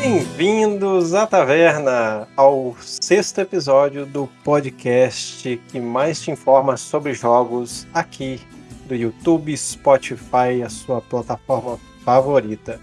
Bem-vindos à taverna, ao sexto episódio do podcast que mais te informa sobre jogos aqui do YouTube, Spotify, a sua plataforma favorita.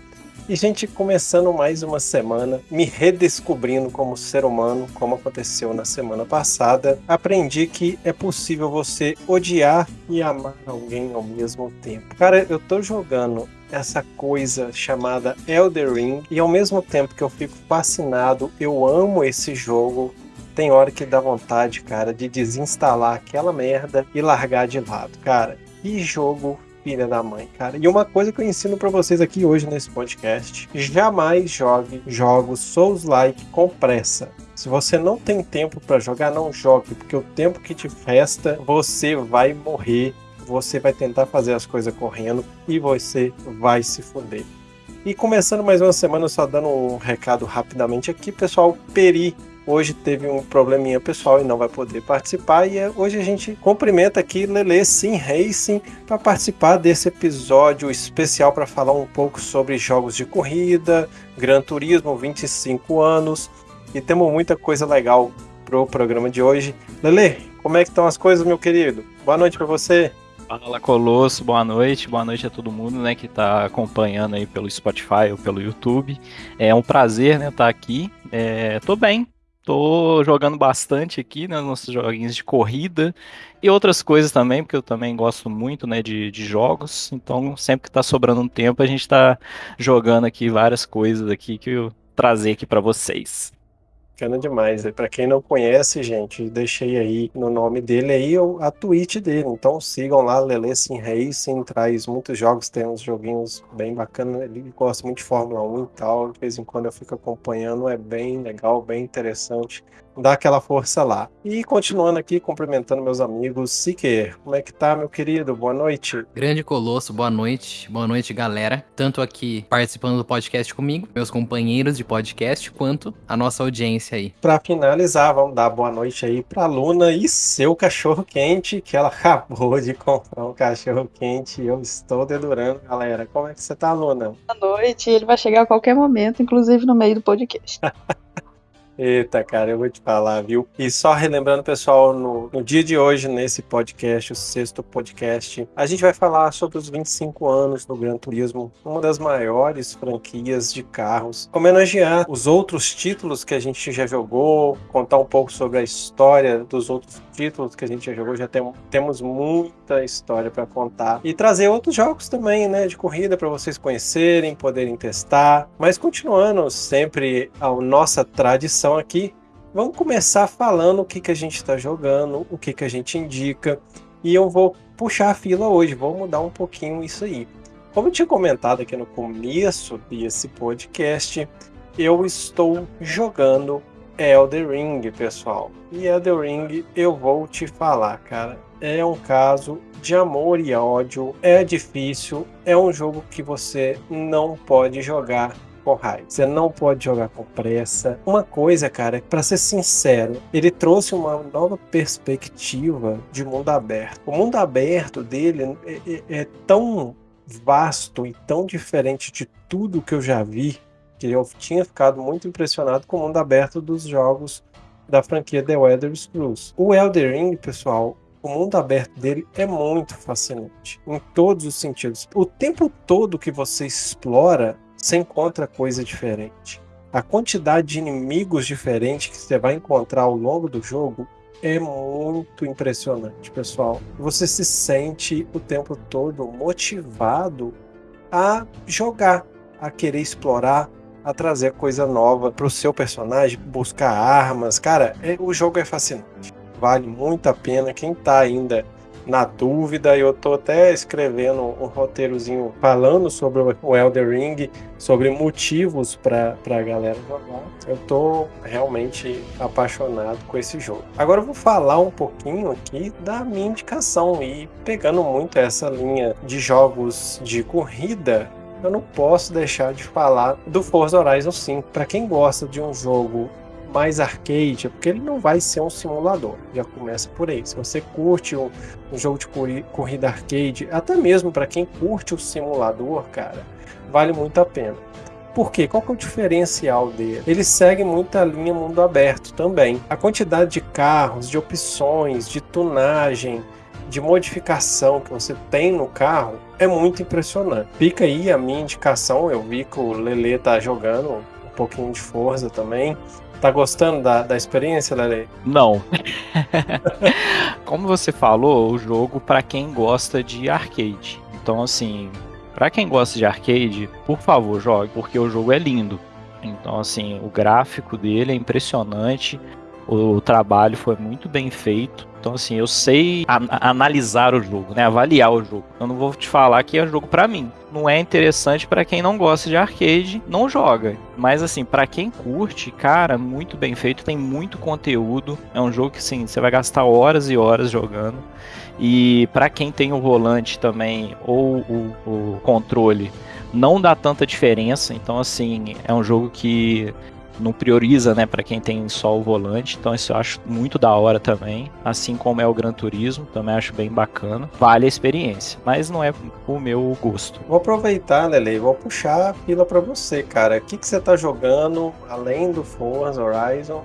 E, gente, começando mais uma semana, me redescobrindo como ser humano, como aconteceu na semana passada, aprendi que é possível você odiar e amar alguém ao mesmo tempo. Cara, eu tô jogando essa coisa chamada Elder Ring e ao mesmo tempo que eu fico fascinado, eu amo esse jogo. Tem hora que dá vontade, cara, de desinstalar aquela merda e largar de lado. Cara, que jogo filha da mãe, cara. E uma coisa que eu ensino para vocês aqui hoje nesse podcast: jamais jogue jogos Souls-like com pressa. Se você não tem tempo para jogar, não jogue, porque o tempo que te festa, você vai morrer, você vai tentar fazer as coisas correndo e você vai se foder. E começando mais uma semana, só dando um recado rapidamente aqui, pessoal, Peri hoje teve um probleminha pessoal e não vai poder participar. E é, hoje a gente cumprimenta aqui Lele Sim Racing para participar desse episódio especial para falar um pouco sobre jogos de corrida, Gran Turismo, 25 anos. E temos muita coisa legal pro programa de hoje. Lele, como é que estão as coisas, meu querido? Boa noite para você. Fala Colosso, boa noite, boa noite a todo mundo, né, que está acompanhando aí pelo Spotify ou pelo YouTube. É um prazer, né, estar tá aqui. É, tô bem, Tô jogando bastante aqui, né, nos joguinhos de corrida e outras coisas também, porque eu também gosto muito, né, de, de jogos. Então, sempre que tá sobrando um tempo, a gente tá jogando aqui várias coisas aqui que eu trazer aqui para vocês. Bacana demais. Para quem não conhece, gente, deixei aí no nome dele aí a Twitch dele. Então sigam lá, Lele Sim Racing, traz muitos jogos, tem uns joguinhos bem bacanas. Ele gosta muito de Fórmula 1 e tal. De vez em quando eu fico acompanhando, é bem legal, bem interessante dá aquela força lá. E continuando aqui, cumprimentando meus amigos. Siquer, como é que tá, meu querido? Boa noite. Grande Colosso, boa noite. Boa noite, galera. Tanto aqui participando do podcast comigo, meus companheiros de podcast, quanto a nossa audiência aí. Para finalizar, vamos dar boa noite aí pra Luna e seu cachorro quente, que ela acabou de comprar um cachorro quente e eu estou dedurando, galera. Como é que você tá, Luna? Boa noite. Ele vai chegar a qualquer momento, inclusive no meio do podcast. Eita, cara, eu vou te falar, viu? E só relembrando, pessoal, no, no, dia de hoje, nesse podcast, o sexto podcast, a gente vai falar sobre os 25 anos do Gran Turismo, uma das maiores franquias de carros, homenagear os outros títulos que a gente já jogou, contar um pouco sobre a história dos outros títulos que a gente já jogou, já tem, temos muita história para contar e trazer outros jogos também, né, de corrida para vocês conhecerem, poderem testar. Mas continuando sempre a nossa tradição aqui, vamos começar falando o que, que a gente está jogando, o que, que a gente indica, e eu vou puxar a fila hoje, vou mudar um pouquinho isso aí. Como eu tinha comentado aqui no começo desse podcast, eu estou jogando Elder Ring, pessoal. E Elder Ring, eu vou te falar, cara, é um caso de amor e ódio, é difícil, é um jogo que você não pode jogar com raiva. Você não pode jogar com pressa. Uma coisa, cara, para ser sincero, ele trouxe uma nova perspectiva de mundo aberto. O mundo aberto dele é, é, é tão vasto e tão diferente de tudo que eu já vi que eu tinha ficado muito impressionado com o mundo aberto dos jogos da franquia The Elder Scrolls. O Elder Ring, pessoal, o mundo aberto dele é muito fascinante em todos os sentidos. O tempo todo que você explora você encontra coisa diferente. A quantidade de inimigos diferentes que você vai encontrar ao longo do jogo é muito impressionante, pessoal. Você se sente o tempo todo motivado a jogar, a querer explorar, a trazer coisa nova para o seu personagem, buscar armas. Cara, é, o jogo é fascinante. Vale muito a pena. Quem está ainda na dúvida. Eu tô até escrevendo um roteirozinho falando sobre o Elder Ring, sobre motivos para a galera jogar. Eu tô realmente apaixonado com esse jogo. Agora eu vou falar um pouquinho aqui da minha indicação e pegando muito essa linha de jogos de corrida, eu não posso deixar de falar do Forza Horizon 5. Para quem gosta de um jogo mais arcade, porque ele não vai ser um simulador. Já começa por aí. Se você curte um, um jogo de corrida arcade, até mesmo para quem curte o simulador, cara, vale muito a pena. Por quê? Qual que é o diferencial dele? Ele segue muita linha mundo aberto também. A quantidade de carros, de opções, de tunagem, de modificação que você tem no carro é muito impressionante. Fica aí a minha indicação. Eu vi que o Lele tá jogando um pouquinho de força também. Tá gostando da, da experiência, Lele? Não. Como você falou, o jogo para quem gosta de arcade. Então, assim, para quem gosta de arcade, por favor, jogue, porque o jogo é lindo. Então, assim, o gráfico dele é impressionante, o trabalho foi muito bem feito. Então, assim, eu sei analisar o jogo, né? Avaliar o jogo. Eu não vou te falar que é jogo para mim. Não é interessante para quem não gosta de arcade, não joga. Mas, assim, para quem curte, cara, muito bem feito. Tem muito conteúdo. É um jogo que, sim, você vai gastar horas e horas jogando. E para quem tem o volante também ou o, o controle, não dá tanta diferença. Então, assim, é um jogo que não prioriza, né, para quem tem só o volante. Então isso eu acho muito da hora também, assim como é o Gran Turismo, também acho bem bacana. Vale a experiência, mas não é o meu gosto. Vou aproveitar, Lele, vou puxar a fila para você, cara. O que que você tá jogando além do Forza Horizon?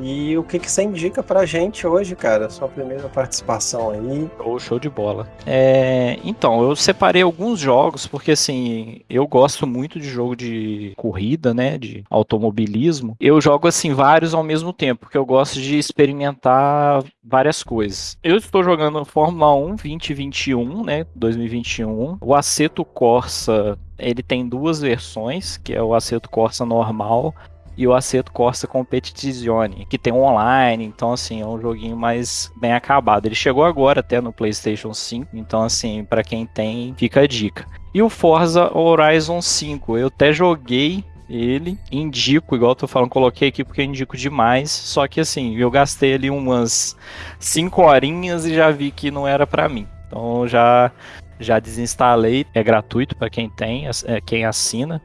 E o que, que você indica pra gente hoje, cara? Sua primeira participação aí. Oh, show de bola. É, então, eu separei alguns jogos, porque assim, eu gosto muito de jogo de corrida, né? De automobilismo. Eu jogo assim vários ao mesmo tempo, porque eu gosto de experimentar várias coisas. Eu estou jogando Fórmula 1 2021, né? 2021. O Aceto Corsa ele tem duas versões, que é o Aceto Corsa normal e o Aceto Corsa Competizione, que tem um online, então assim, é um joguinho mais bem acabado. Ele chegou agora até no PlayStation 5, então assim, para quem tem, fica a dica. E o Forza Horizon 5, eu até joguei ele, indico, igual eu tô falando, coloquei aqui porque indico demais, só que assim, eu gastei ali umas 5 horinhas e já vi que não era para mim. Então já já desinstalei, é gratuito para quem tem, é, quem assina.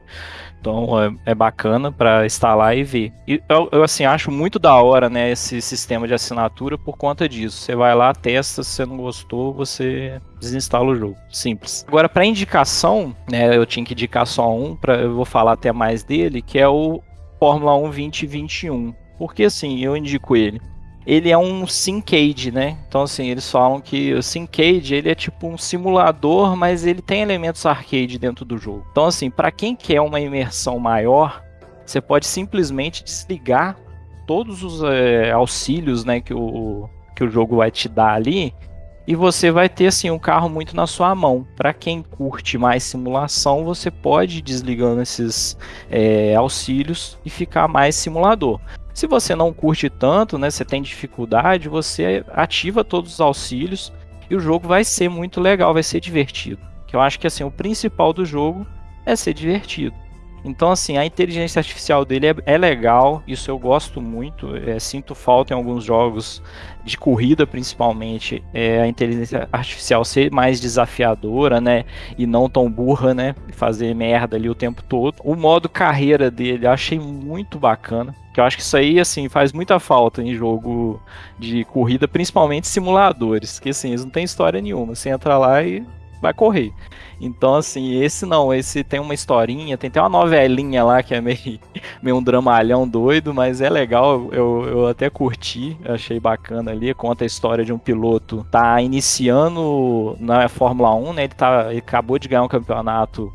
Então é, é bacana para instalar e ver. E eu, eu, assim acho muito da hora, né, esse sistema de assinatura por conta disso. Você vai lá, testa, se você não gostou, você desinstala o jogo. Simples. Agora para indicação, né, eu tinha que indicar só um, para eu vou falar até mais dele, que é o Fórmula 1 2021. Porque assim, eu indico ele ele é um Syncade, né? Então assim, eles falam que o Syncade, ele é tipo um simulador, mas ele tem elementos arcade dentro do jogo. Então assim, para quem quer uma imersão maior, você pode simplesmente desligar todos os é, auxílios, né, que o, que o jogo vai te dar ali, e você vai ter assim um carro muito na sua mão. Para quem curte mais simulação, você pode ir desligando esses é, auxílios e ficar mais simulador. Se você não curte tanto, né, você tem dificuldade, você ativa todos os auxílios e o jogo vai ser muito legal, vai ser divertido. Que eu acho que assim, o principal do jogo é ser divertido. Então, assim, a inteligência artificial dele é, é legal, isso eu gosto muito. É, sinto falta em alguns jogos de corrida, principalmente, é, a inteligência artificial ser mais desafiadora, né? E não tão burra, né? Fazer merda ali o tempo todo. O modo carreira dele eu achei muito bacana. Que eu acho que isso aí, assim, faz muita falta em jogo de corrida, principalmente simuladores. Que, assim, eles não tem história nenhuma. Você entra lá e vai correr. Então, assim, esse não, esse tem uma historinha, tem até uma novelinha lá que é meio, meio um dramalhão doido, mas é legal, eu, eu até curti, achei bacana ali, conta a história de um piloto, tá iniciando na Fórmula 1, né, ele, tá, ele acabou de ganhar um campeonato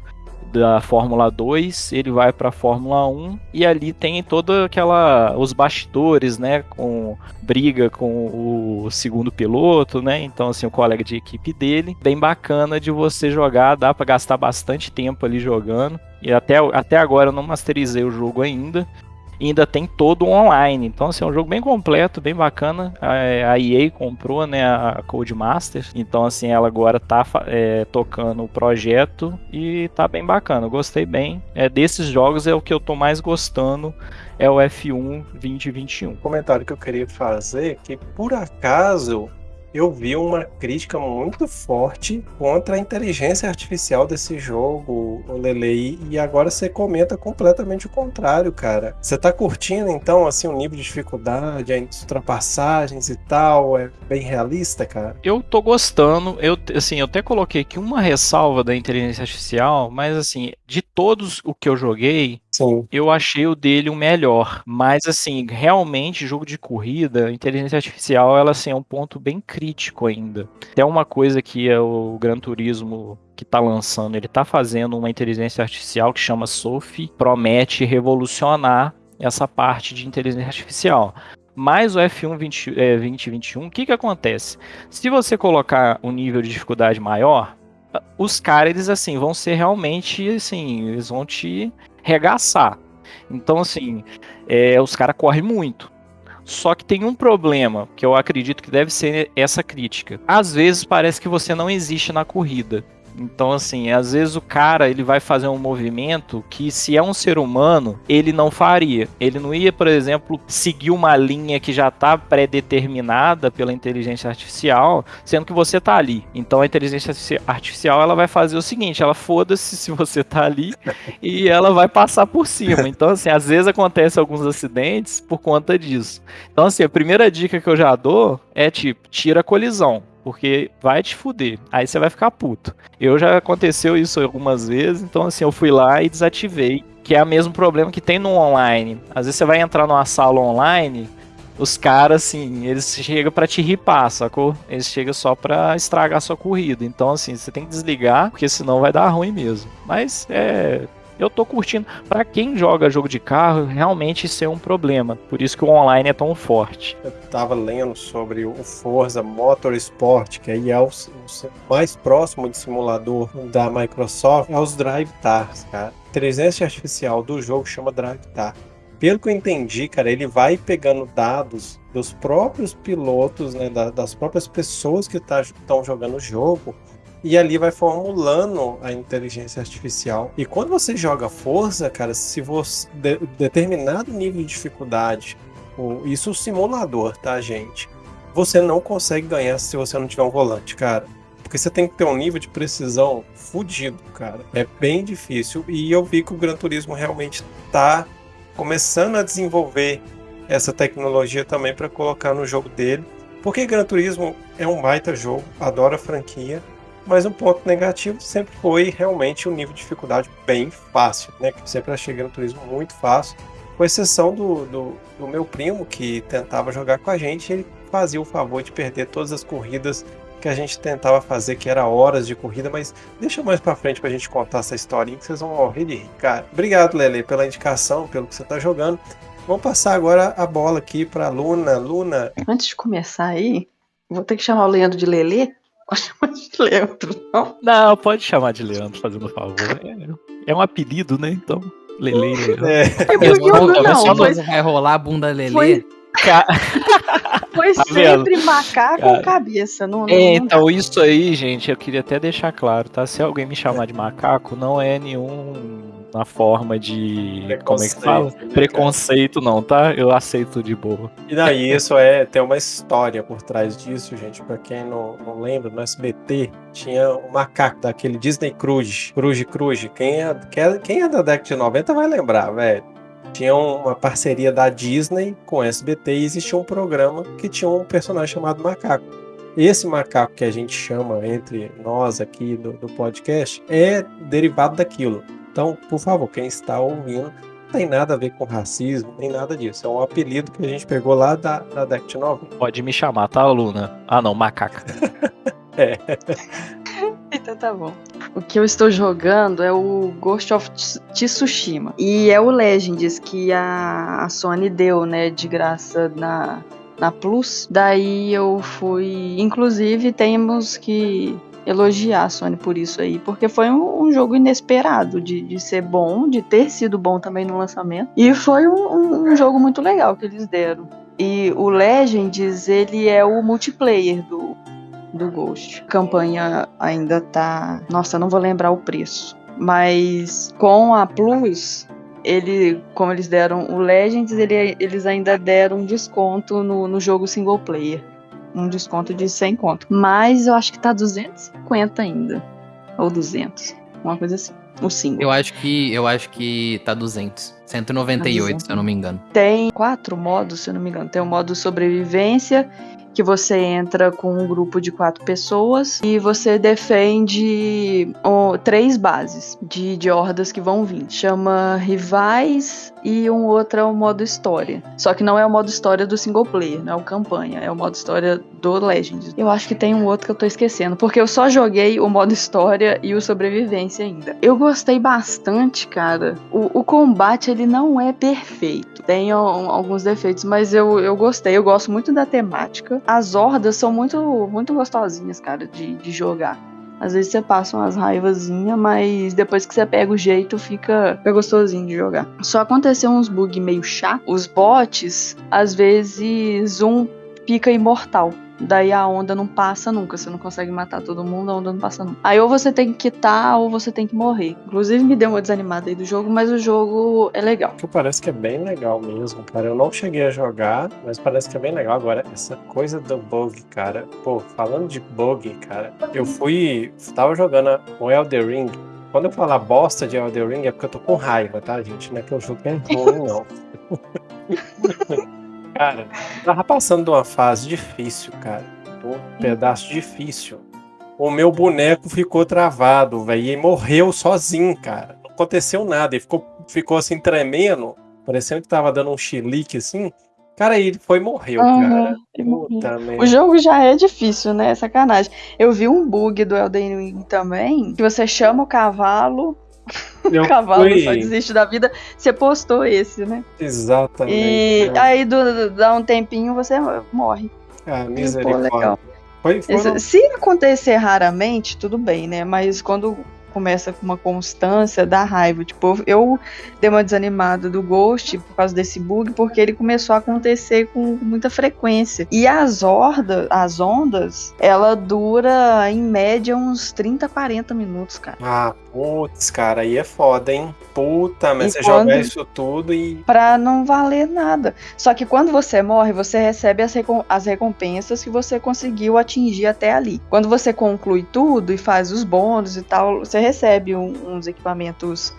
da Fórmula 2, ele vai para a Fórmula 1 e ali tem toda aquela os bastidores, né, com briga com o segundo piloto, né? Então assim, o colega de equipe dele, bem bacana de você jogar, dá para gastar bastante tempo ali jogando. E até, até agora eu não masterizei o jogo ainda, ainda tem todo online. Então, assim, é um jogo bem completo, bem bacana. A, EA comprou, né, a Codemaster. Então, assim, ela agora tá é, tocando o projeto e tá bem bacana. Eu gostei bem. É, desses jogos é o que eu tô mais gostando é o F1 2021. O comentário que eu queria fazer é que, por acaso, eu vi uma crítica muito forte contra a inteligência artificial desse jogo o, o Lele, e agora você comenta completamente o contrário, cara. Você tá curtindo, então, assim, o nível de dificuldade, as ultrapassagens e tal, é bem realista, cara? Eu tô gostando, eu, assim, eu até coloquei aqui uma ressalva da inteligência artificial, mas, assim, de todos o que eu joguei, Sim. Eu achei o dele o melhor, mas assim, realmente jogo de corrida, inteligência artificial, ela assim é um ponto bem crítico ainda. Até uma coisa que é o Gran Turismo que está lançando, ele está fazendo uma inteligência artificial que chama Sophie, promete revolucionar essa parte de inteligência artificial. Mas o F1 20, é, 2021, o que que acontece? Se você colocar um nível de dificuldade maior, os caras, eles assim, vão ser realmente, assim, eles vão te regaçar. Então, assim, é, os caras correm muito. Só que tem um problema, que eu acredito que deve ser essa crítica. Às vezes parece que você não existe na corrida. Então, assim, às vezes o cara ele vai fazer um movimento que, se é um ser humano, ele não faria. Ele não ia, por exemplo, seguir uma linha que já está pré-determinada pela inteligência artificial, sendo que você está ali. Então, a inteligência artificial ela vai fazer o seguinte: ela foda-se se você está ali e ela vai passar por cima. Então, assim, às vezes acontece alguns acidentes por conta disso. Então, assim, a primeira dica que eu já dou é tipo, tira a colisão porque vai te fuder. Aí você vai ficar puto. Eu já aconteceu isso algumas vezes, então assim, eu fui lá e desativei, que é o mesmo problema que tem no online. Às vezes você vai entrar numa sala online, os caras assim, eles chegam para te ripar, sacou? Eles chegam só para estragar a sua corrida. Então assim, você tem que desligar, porque senão vai dar ruim mesmo. Mas é eu tô curtindo. Para quem joga jogo de carro, realmente isso é um problema. Por isso que o online é tão forte. Eu tava lendo sobre o Forza Motorsport, que aí é o, mais próximo de simulador da Microsoft, é os Drive Tars, cara. A inteligência artificial do jogo chama Drive Tar. Pelo que eu entendi, cara, ele vai pegando dados dos próprios pilotos, né, das próprias pessoas que estão tá, jogando o jogo e ali vai formulando a inteligência artificial. E quando você joga força, cara, se você de, determinado nível de dificuldade, ou, isso é o simulador, tá, gente? Você não consegue ganhar se você não tiver um volante, cara. Porque você tem que ter um nível de precisão fudido, cara. É bem difícil. E eu vi que o Gran Turismo realmente tá começando a desenvolver essa tecnologia também para colocar no jogo dele. Porque Gran Turismo é um baita jogo, adoro a franquia, mas um ponto negativo sempre foi realmente o nível de dificuldade bem fácil, né? Que sempre achei Gran Turismo muito fácil, com exceção do, do, do, meu primo que tentava jogar com a gente, ele fazia o favor de perder todas as corridas que a gente tentava fazer, que era horas de corrida, mas deixa mais pra frente pra gente contar essa historinha que vocês vão morrer de rir, cara. Obrigado, Lele, pela indicação, pelo que você tá jogando. Vamos passar agora a bola aqui pra Luna. Luna. Antes de começar aí, vou ter que chamar o Leandro de Lele, Pode chamar de Leandro, não? Não, pode chamar de Leandro, fazendo favor. É, é um apelido, né? Então, Lele Leandro. É, é porque não, não, não, foi... vai rolar a bunda Lele. Foi... Foi tá sempre macaco Cara. cabeça. Não, não, é, então, isso aí, gente, eu queria até deixar claro, tá? Se alguém me chamar de macaco, não é nenhum na forma de. Como é que fala? Né, Preconceito, não, tá? Eu aceito de boa. E daí, isso é. Tem uma história por trás disso, gente. Pra quem não, não lembra, no SBT tinha um macaco daquele Disney Cruise. Cruise Cruise. Quem é, quem é da década de 90 vai lembrar, velho. Tinha uma parceria da Disney com o SBT e existia um programa que tinha um personagem chamado Macaco. Esse macaco que a gente chama entre nós aqui do, do podcast é derivado daquilo. Então, por favor, quem está ouvindo, não tem nada a ver com racismo, nem nada disso. É um apelido que a gente pegou lá da, da Dect 9. Pode me chamar, tá, Luna? Ah, não, macaca. é. Então tá bom. O que eu estou jogando é o Ghost of Tsushima. E é o Legends que a, a Sony deu, né, de graça na, na Plus. Daí eu fui. Inclusive, temos que elogiar a Sony por isso aí, porque foi um, um jogo inesperado de, de, ser bom, de ter sido bom também no lançamento, e foi um, um, jogo muito legal que eles deram. E o Legends, ele é o multiplayer do, do Ghost. A campanha ainda tá. Nossa, não vou lembrar o preço. Mas com a Plus, ele, como eles deram o Legends, ele, eles ainda deram um desconto no, no jogo single player um desconto de 100 conto. Mas eu acho que tá 250 ainda. Ou 200. Uma coisa assim. o single. Eu acho que eu acho que tá 200. 198, se eu não me engano. Tem quatro modos, se eu não me engano. Tem o modo sobrevivência, que você entra com um grupo de quatro pessoas e você defende três bases de, de hordas que vão vir. Chama rivais e um outro é o modo história. Só que não é o modo história do single player, não é o campanha, é o modo história do Legends. Eu acho que tem um outro que eu tô esquecendo, porque eu só joguei o modo história e o sobrevivência ainda. Eu gostei bastante, cara. O, o combate ele não é perfeito, tem alguns defeitos, mas eu, eu gostei. Eu gosto muito da temática. As hordas são muito, muito gostosinhas, cara, de, de jogar. Às vezes você passa umas raivazinhas, mas depois que você pega o jeito, fica, fica gostosinho de jogar. Só aconteceu uns bugs meio chato. Os bots, às vezes, um fica imortal. Daí a onda não passa nunca. Você não consegue matar todo mundo, a onda não passa nunca. Aí ou você tem que quitar ou você tem que morrer. Inclusive me deu uma desanimada aí do jogo, mas o jogo é legal. Que parece que é bem legal mesmo, cara. Eu não cheguei a jogar, mas parece que é bem legal. Agora, essa coisa do bug, cara. Pô, falando de bug, cara, eu fui. Tava jogando o Elder Ring. Quando eu falar bosta de Elder Ring é porque eu tô com raiva, tá, gente? Não é que o jogo é ruim, não. Cara, tava passando de uma fase difícil, cara. Um pedaço difícil. O meu boneco ficou travado, velho. E morreu sozinho, cara. Não aconteceu nada. Ele ficou, ficou assim tremendo, parecendo que tava dando um chilique assim. Cara, ele foi e morreu, cara. Puta, o jogo já é difícil, né? Sacanagem. Eu vi um bug do Elden Ring também, que você chama o cavalo, o cavalo fui... só desiste da vida. Você postou esse, né? Exatamente. E é. aí do, dá um tempinho você morre. Ah, misericórdia. Foi, foram... Se acontecer raramente, tudo bem, né? Mas quando começa com uma constância, dá raiva. Tipo, eu dei uma desanimada do Ghost por causa desse bug, porque ele começou a acontecer com muita frequência. E as hordas, as ondas, ela dura em média uns 30, 40 minutos, cara. Ah, putz, cara, aí é foda, hein? Puta, mas e você quando... joga isso tudo e. Pra não valer nada. Só que quando você morre, você recebe as, recom as recompensas que você conseguiu atingir até ali. Quando você conclui tudo e faz os bônus e tal, você recebe um, uns equipamentos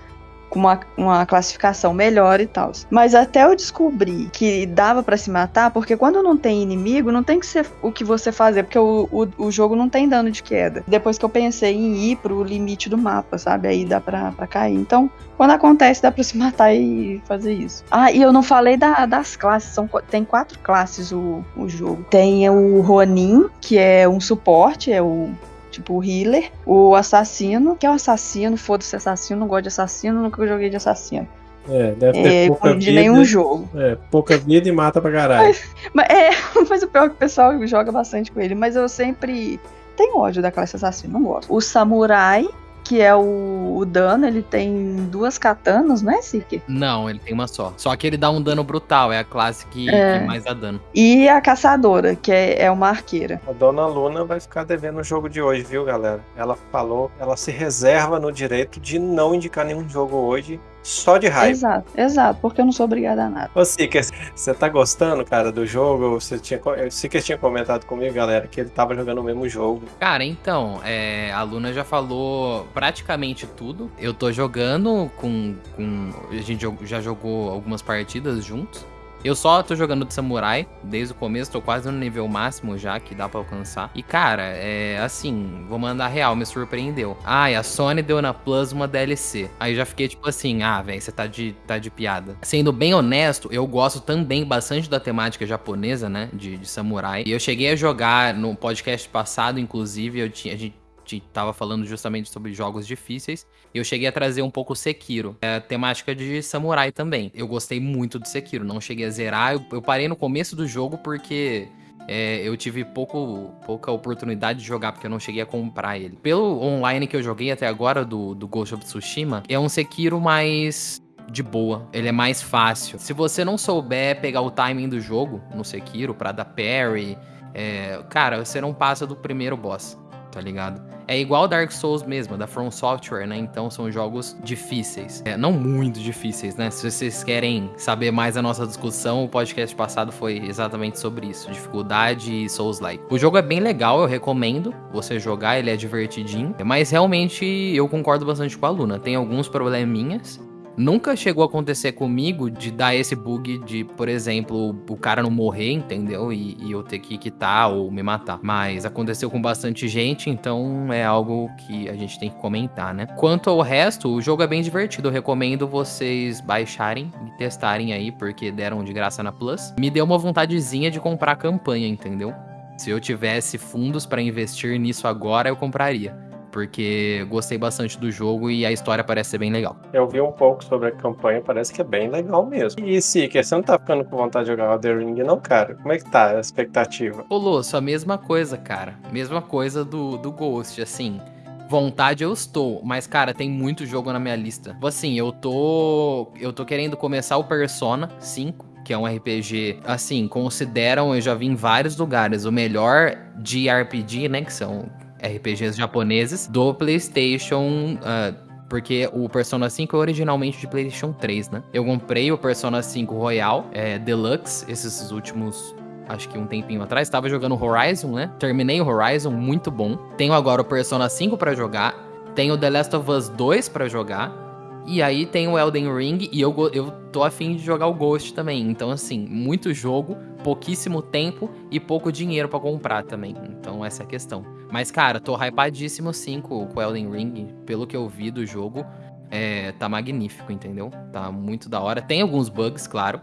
com uma, uma classificação melhor e tal. Mas até eu descobrir que dava para se matar, porque quando não tem inimigo, não tem que ser o que você fazer, porque o, o, o, jogo não tem dano de queda. Depois que eu pensei em ir pro limite do mapa, sabe? Aí dá pra, pra cair. Então, quando acontece, dá pra se matar e fazer isso. Ah, e eu não falei da, das classes. São, tem quatro classes o, o jogo. Tem o Ronin, que é um suporte, é o tipo o healer, o assassino, que é o assassino, foda-se assassino, não gosto de assassino, nunca joguei de assassino. É, deve ter é, pouca de vida. nenhum jogo. É, pouca vida e mata pra caralho. Mas, mas, é, mas o pior é que o pessoal joga bastante com ele, mas eu sempre tenho ódio da classe assassino, não gosto. O samurai, que é o, o, dano, ele tem duas katanas, não é, Siki? Não, ele tem uma só. Só que ele dá um dano brutal, é a classe que, é. que mais dá dano. E a caçadora, que é, é uma arqueira. A dona Luna vai ficar devendo o jogo de hoje, viu, galera? Ela falou, ela se reserva no direito de não indicar nenhum jogo hoje só de raiva. Exato, exato, porque eu não sou obrigada a nada. Ô, Siker, você tá gostando, cara, do jogo? Você tinha, o Siker tinha comentado comigo, galera, que ele tava jogando o mesmo jogo. Cara, então, é, a Luna já falou praticamente tudo. Eu tô jogando com. com a gente já jogou algumas partidas juntos. Eu só tô jogando de samurai desde o começo, tô quase no nível máximo já que dá para alcançar. E cara, é assim, vou mandar real, me surpreendeu. E a Sony deu na Plus uma DLC. Aí já fiquei tipo assim, ah, velho, você tá de, tá de piada. Sendo bem honesto, eu gosto também bastante da temática japonesa, né, de, de samurai. E eu cheguei a jogar no podcast passado, inclusive, eu tinha, a gente tava falando justamente sobre jogos difíceis. Eu cheguei a trazer um pouco Sekiro, é, temática de samurai também. Eu gostei muito de Sekiro, não cheguei a zerar. Eu, eu parei no começo do jogo porque é, eu tive pouco, pouca oportunidade de jogar, porque eu não cheguei a comprar ele. Pelo online que eu joguei até agora, do, do Ghost of Tsushima, é um Sekiro mais de boa. Ele é mais fácil. Se você não souber pegar o timing do jogo no Sekiro para dar parry, é, cara, você não passa do primeiro boss. Tá ligado? É igual Dark Souls mesmo, da From Software, né? Então são jogos difíceis. É, não muito difíceis, né? Se vocês querem saber mais a nossa discussão, o podcast passado foi exatamente sobre isso: dificuldade e Souls-like. O jogo é bem legal, eu recomendo você jogar, ele é divertidinho. Mas realmente eu concordo bastante com a Luna. Tem alguns probleminhas. Nunca chegou a acontecer comigo de dar esse bug de, por exemplo, o cara não morrer, entendeu? E, e, eu ter que quitar ou me matar. Mas aconteceu com bastante gente, então é algo que a gente tem que comentar, né? Quanto ao resto, o jogo é bem divertido. Eu recomendo vocês baixarem e testarem aí, porque deram de graça na Plus. Me deu uma vontadezinha de comprar a campanha, entendeu? Se eu tivesse fundos para investir nisso agora, eu compraria porque gostei bastante do jogo e a história parece ser bem legal. Eu vi um pouco sobre a campanha, parece que é bem legal mesmo. E se você não tá ficando com vontade de jogar The Ring, não, cara? Como é que tá a expectativa? Ô, Lúcio, a mesma coisa, cara. Mesma coisa do, do Ghost, assim. Vontade eu estou, mas cara, tem muito jogo na minha lista. Tipo assim, eu tô eu tô querendo começar o Persona 5, que é um RPG, assim, consideram, eu já vi em vários lugares, o melhor de RPG, né, que são RPGs japoneses do PlayStation. Uh, porque o Persona 5 é originalmente de PlayStation 3, né? Eu comprei o Persona 5 Royal é, Deluxe esses últimos acho que um tempinho atrás, estava jogando Horizon, né? Terminei o Horizon, muito bom. Tenho agora o Persona 5 para jogar, tenho The Last of Us 2 para jogar. E aí tem o Elden Ring e eu, eu tô afim de jogar o Ghost também. Então, assim, muito jogo, pouquíssimo tempo e pouco dinheiro para comprar também. Então, essa é a questão. Mas, cara, tô hypadíssimo sim com o Elden Ring. Pelo que eu vi do jogo, é, tá magnífico, entendeu? Tá muito da hora. Tem alguns bugs, claro.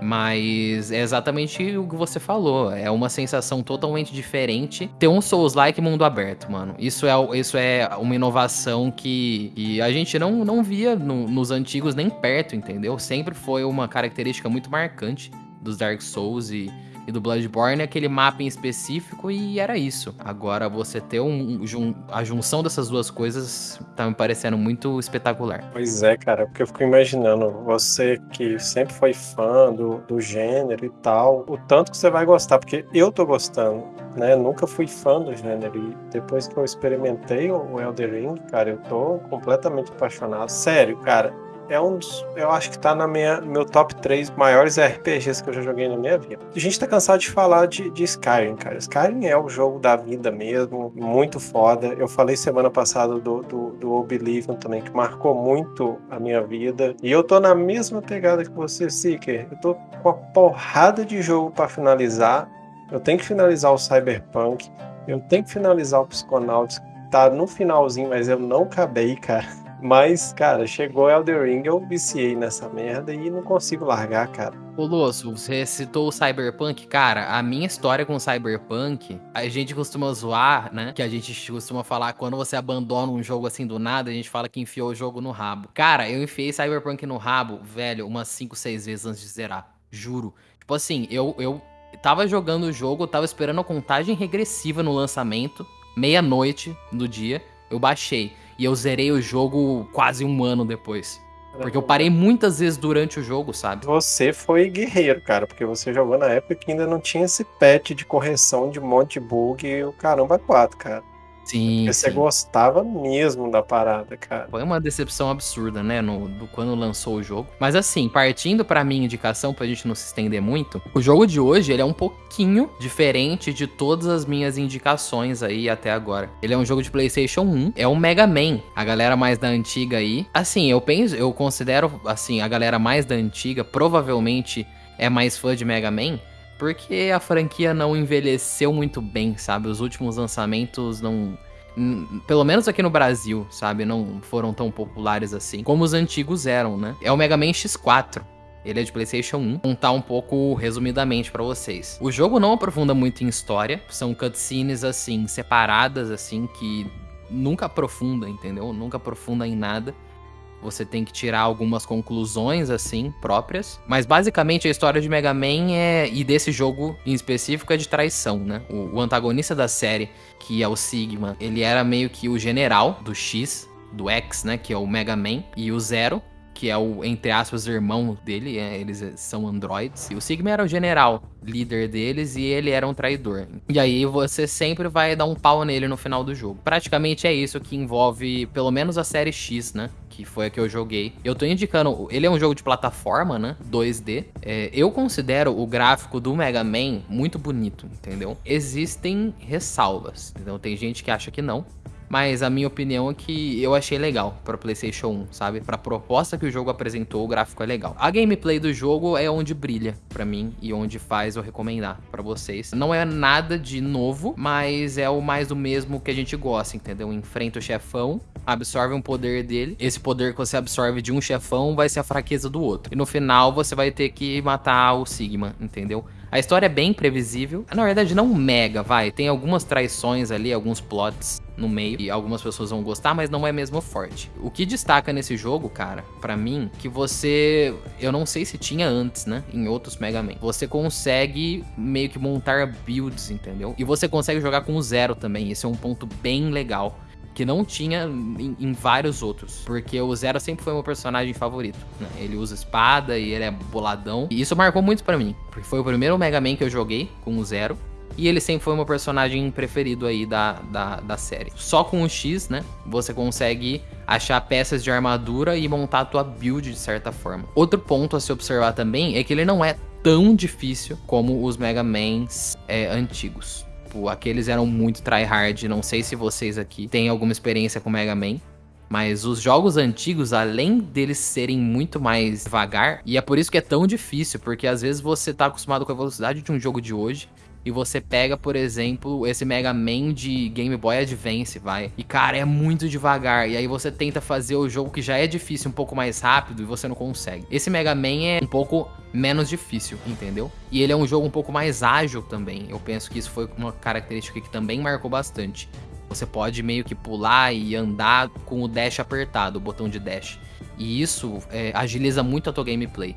Mas é exatamente o que você falou. É uma sensação totalmente diferente ter um Souls-like mundo aberto, mano. Isso é, isso é uma inovação que, que a gente não, não via no, nos antigos nem perto, entendeu? Sempre foi uma característica muito marcante dos Dark Souls e e do Bloodborne aquele mapa em específico e era isso. Agora você ter um, um, a junção dessas duas coisas tá me parecendo muito espetacular. Pois é, cara, porque eu fico imaginando você que sempre foi fã do, do gênero e tal, o tanto que você vai gostar, porque eu tô gostando, né? Nunca fui fã do gênero e depois que eu experimentei o Elder Ring, cara, eu tô completamente apaixonado. Sério, cara, é um dos. Eu acho que tá na minha, meu top 3 maiores RPGs que eu já joguei na minha vida. A gente tá cansado de falar de, de Skyrim, cara. Skyrim é o jogo da vida mesmo, muito foda. Eu falei semana passada do, do, do Oblivion também, que marcou muito a minha vida. E eu tô na mesma pegada que você, Seeker. Eu tô com a porrada de jogo para finalizar. Eu tenho que finalizar o Cyberpunk. Eu tenho que finalizar o Psychonauts. Tá no finalzinho, mas eu não acabei, cara. Mas, cara, chegou Elder Ring, eu viciei nessa merda e não consigo largar, cara. Lúcio, você citou o Cyberpunk. Cara, a minha história com o Cyberpunk, a gente costuma zoar, né? Que a gente costuma falar quando você abandona um jogo assim do nada, a gente fala que enfiou o jogo no rabo. Cara, eu enfiei Cyberpunk no rabo, velho, umas 5, 6 vezes antes de zerar. Juro. Tipo assim, eu, eu tava jogando o jogo, tava esperando a contagem regressiva no lançamento, meia-noite do dia, eu baixei. E eu zerei o jogo quase um ano depois. Porque eu parei muitas vezes durante o jogo, sabe? Você foi guerreiro, cara, porque você jogou na época que ainda não tinha esse patch de correção de monte bug e o caramba 4, cara. Sim. Porque você gostava mesmo da parada, cara. Foi uma decepção absurda, né? No, do, quando lançou o jogo. Mas assim, partindo pra minha indicação, pra gente não se estender muito, o jogo de hoje ele é um pouquinho diferente de todas as minhas indicações aí até agora. Ele é um jogo de PlayStation 1, é um Mega Man. A galera mais da antiga aí. Assim, eu penso, eu considero assim, a galera mais da antiga provavelmente é mais fã de Mega Man porque a franquia não envelheceu muito bem, sabe? Os últimos lançamentos não. Pelo menos aqui no Brasil, sabe? Não foram tão populares assim como os antigos eram, né? É o Mega Man X4. Ele é de PlayStation 1. Contar um pouco resumidamente para vocês. O jogo não aprofunda muito em história, são cutscenes assim separadas assim que nunca aprofunda, entendeu? Nunca aprofunda em nada. Você tem que tirar algumas conclusões, assim, próprias. Mas basicamente a história de Mega Man é. E desse jogo em específico é de traição, né? O, o antagonista da série, que é o Sigma, ele era meio que o general do X, do X, né? Que é o Mega Man. E o Zero que é o, entre aspas, irmão dele, é, eles são androids. E o Sigma era o general, líder deles, e ele era um traidor. E aí você sempre vai dar um pau nele no final do jogo. Praticamente é isso que envolve, pelo menos a série X, né? que foi a que eu joguei. Eu tô indicando, ele é um jogo de plataforma, né? 2D. É, eu considero o gráfico do Mega Man muito bonito, entendeu? Existem ressalvas, então tem gente que acha que não. Mas a minha opinião é que eu achei legal para PlayStation 1, sabe? Para proposta que o jogo apresentou, o gráfico é legal. A gameplay do jogo é onde brilha para mim e onde faz eu recomendar para vocês. Não é nada de novo, mas é o mais do mesmo que a gente gosta, entendeu? Enfrenta o chefão, absorve um poder dele. Esse poder que você absorve de um chefão vai ser a fraqueza do outro. E no final você vai ter que matar o Sigma, entendeu? A história é bem previsível. Na verdade, não mega, vai. Tem algumas traições ali, alguns plots no meio e algumas pessoas vão gostar, mas não é mesmo forte. O que destaca nesse jogo, cara, para mim, que você, eu não sei se tinha antes, né, em outros Mega Man. Você consegue meio que montar builds, entendeu? E você consegue jogar com zero também. Esse é um ponto bem legal que não tinha em, em, vários outros. Porque o Zero sempre foi meu personagem favorito. Né? Ele usa espada e ele é boladão. E isso marcou muito para mim. Porque foi o primeiro Mega Man que eu joguei com o Zero. E ele sempre foi meu personagem preferido aí da, da, da série. Só com o X, né? Você consegue achar peças de armadura e montar a tua build de certa forma. Outro ponto a se observar também é que ele não é tão difícil como os Mega Mans é, antigos. Tipo, aqueles eram muito tryhard. Não sei se vocês aqui têm alguma experiência com Mega Man. Mas os jogos antigos, além deles serem muito mais devagar, e é por isso que é tão difícil, porque às vezes você tá acostumado com a velocidade de um jogo de hoje, e você pega, por exemplo, esse Mega Man de Game Boy Advance, vai. E cara, é muito devagar. E aí você tenta fazer o jogo que já é difícil um pouco mais rápido e você não consegue. Esse Mega Man é um pouco menos difícil, entendeu? E ele é um jogo um pouco mais ágil também. Eu penso que isso foi uma característica que também marcou bastante. Você pode meio que pular e andar com o dash apertado, o botão de dash. E isso é, agiliza muito a tua gameplay.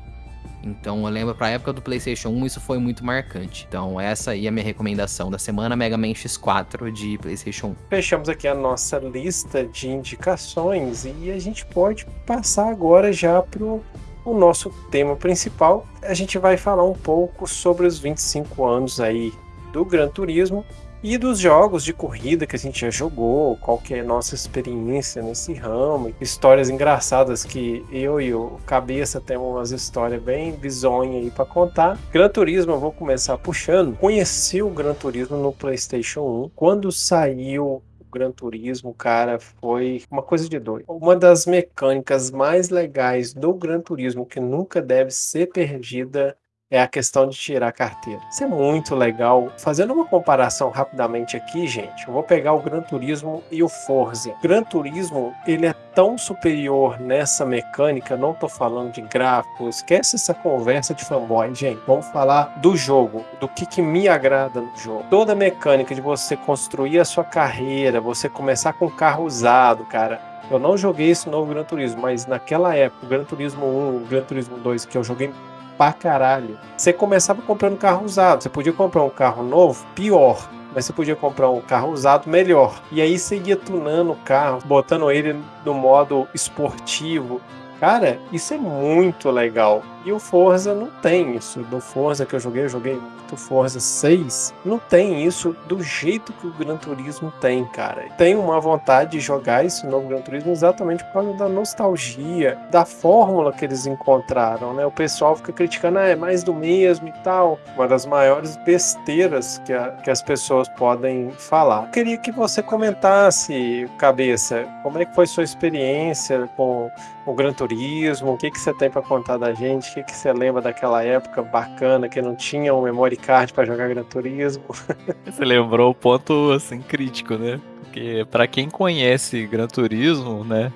Então eu lembro pra época do PlayStation 1 isso foi muito marcante. Então essa aí é a minha recomendação da semana Mega Man X4 de PlayStation 1. Fechamos aqui a nossa lista de indicações e a gente pode passar agora já pro o nosso tema principal. A gente vai falar um pouco sobre os 25 anos aí do Gran Turismo e dos jogos de corrida que a gente já jogou, qual que é a nossa experiência nesse ramo, histórias engraçadas que eu e o Cabeça temos umas histórias bem bizonhas aí para contar. Gran Turismo eu vou começar puxando. Conheci o Gran Turismo no PlayStation 1 quando saiu Gran Turismo, cara, foi uma coisa de doido. Uma das mecânicas mais legais do Gran Turismo que nunca deve ser perdida é a questão de tirar a carteira. Isso é muito legal. Fazendo uma comparação rapidamente aqui, gente, eu vou pegar o Gran Turismo e o Forza. O Gran Turismo, ele é tão superior nessa mecânica, não tô falando de gráfico, esquece essa conversa de fanboy, gente. Vamos falar do jogo, do que, que me agrada no jogo. Toda a mecânica de você construir a sua carreira, você começar com um carro usado, cara. Eu não joguei esse novo Gran Turismo, mas naquela época, o Gran Turismo 1, o Gran Turismo 2, que eu joguei pra caralho. Você começava comprando carro usado. Você podia comprar um carro novo, pior. Mas você podia comprar um carro usado melhor. E aí você ia tunando o carro, botando ele no modo esportivo. Cara, isso é muito legal. E o Forza não tem isso. Do Forza que eu joguei, eu joguei muito Forza 6. Não tem isso do jeito que o Gran Turismo tem, cara. Tenho uma vontade de jogar esse novo Gran Turismo exatamente por causa da nostalgia, da fórmula que eles encontraram, né? O pessoal fica criticando, ah, é mais do mesmo e tal. Uma das maiores besteiras que, a, que as pessoas podem falar. Eu queria que você comentasse, cabeça, como é que foi sua experiência com o Gran Turismo? O que, que você tem para contar da gente? Que, que você lembra daquela época bacana que não tinha um memory card para jogar Gran Turismo? Você lembrou o ponto assim crítico, né? Porque para quem conhece Gran Turismo, né,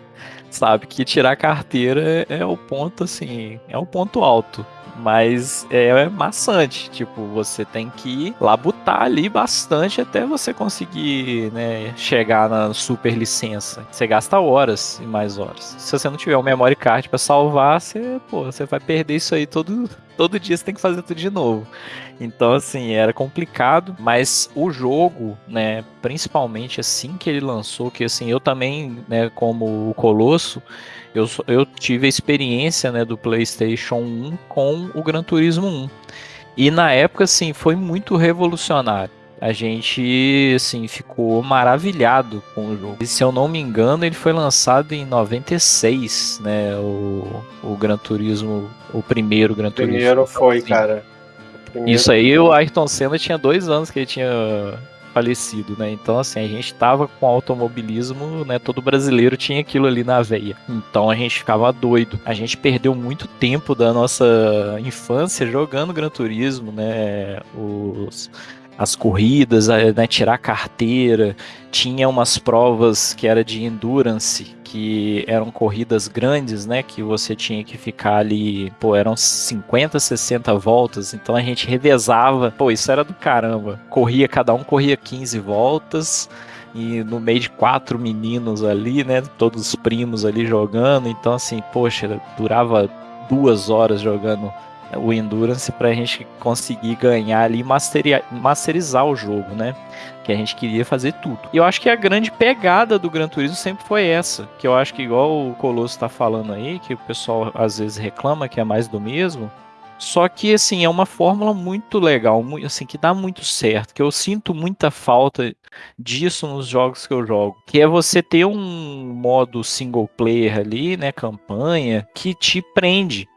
sabe que tirar carteira é o ponto assim, é o ponto alto. Mas é maçante, tipo, você tem que labutar ali bastante até você conseguir, né, chegar na super licença. Você gasta horas e mais horas. Se você não tiver um memory card para salvar, você, pô, você vai perder isso aí todo, todo dia você tem que fazer tudo de novo. Então, assim, era complicado, mas o jogo, né, principalmente assim que ele lançou, que assim, eu também, né, como o Colosso, eu, eu tive a experiência né, do PlayStation 1 com o Gran Turismo 1. E na época, assim, foi muito revolucionário. A gente, assim, ficou maravilhado com o jogo. E se eu não me engano, ele foi lançado em 96, né? O, o Gran Turismo, o primeiro Gran Turismo. Primeiro foi, assim. cara. Primeiro Isso aí, o Ayrton Senna tinha dois anos que ele tinha falecido, né? Então, assim, a gente tava com automobilismo, né? Todo brasileiro tinha aquilo ali na veia. Então a gente ficava doido. A gente perdeu muito tempo da nossa infância jogando Gran Turismo, né? Os as corridas, né, tirar carteira, tinha umas provas que era de endurance, que eram corridas grandes, né, que você tinha que ficar ali, pô, eram 50, 60 voltas, então a gente revezava, pô, isso era do caramba. Corria, cada um corria 15 voltas, e no meio de quatro meninos ali, né, todos primos ali jogando, então assim, poxa, durava duas horas jogando o Endurance para a gente conseguir ganhar ali e masterizar o jogo, né? Que a gente queria fazer tudo. E eu acho que a grande pegada do Gran Turismo sempre foi essa, que eu acho que igual o Colosso está falando aí, que o pessoal às vezes reclama que é mais do mesmo. Só que assim, é uma fórmula muito legal, assim, que dá muito certo, que eu sinto muita falta disso nos jogos que eu jogo, que é você ter um modo single player ali, né, campanha, que te prende.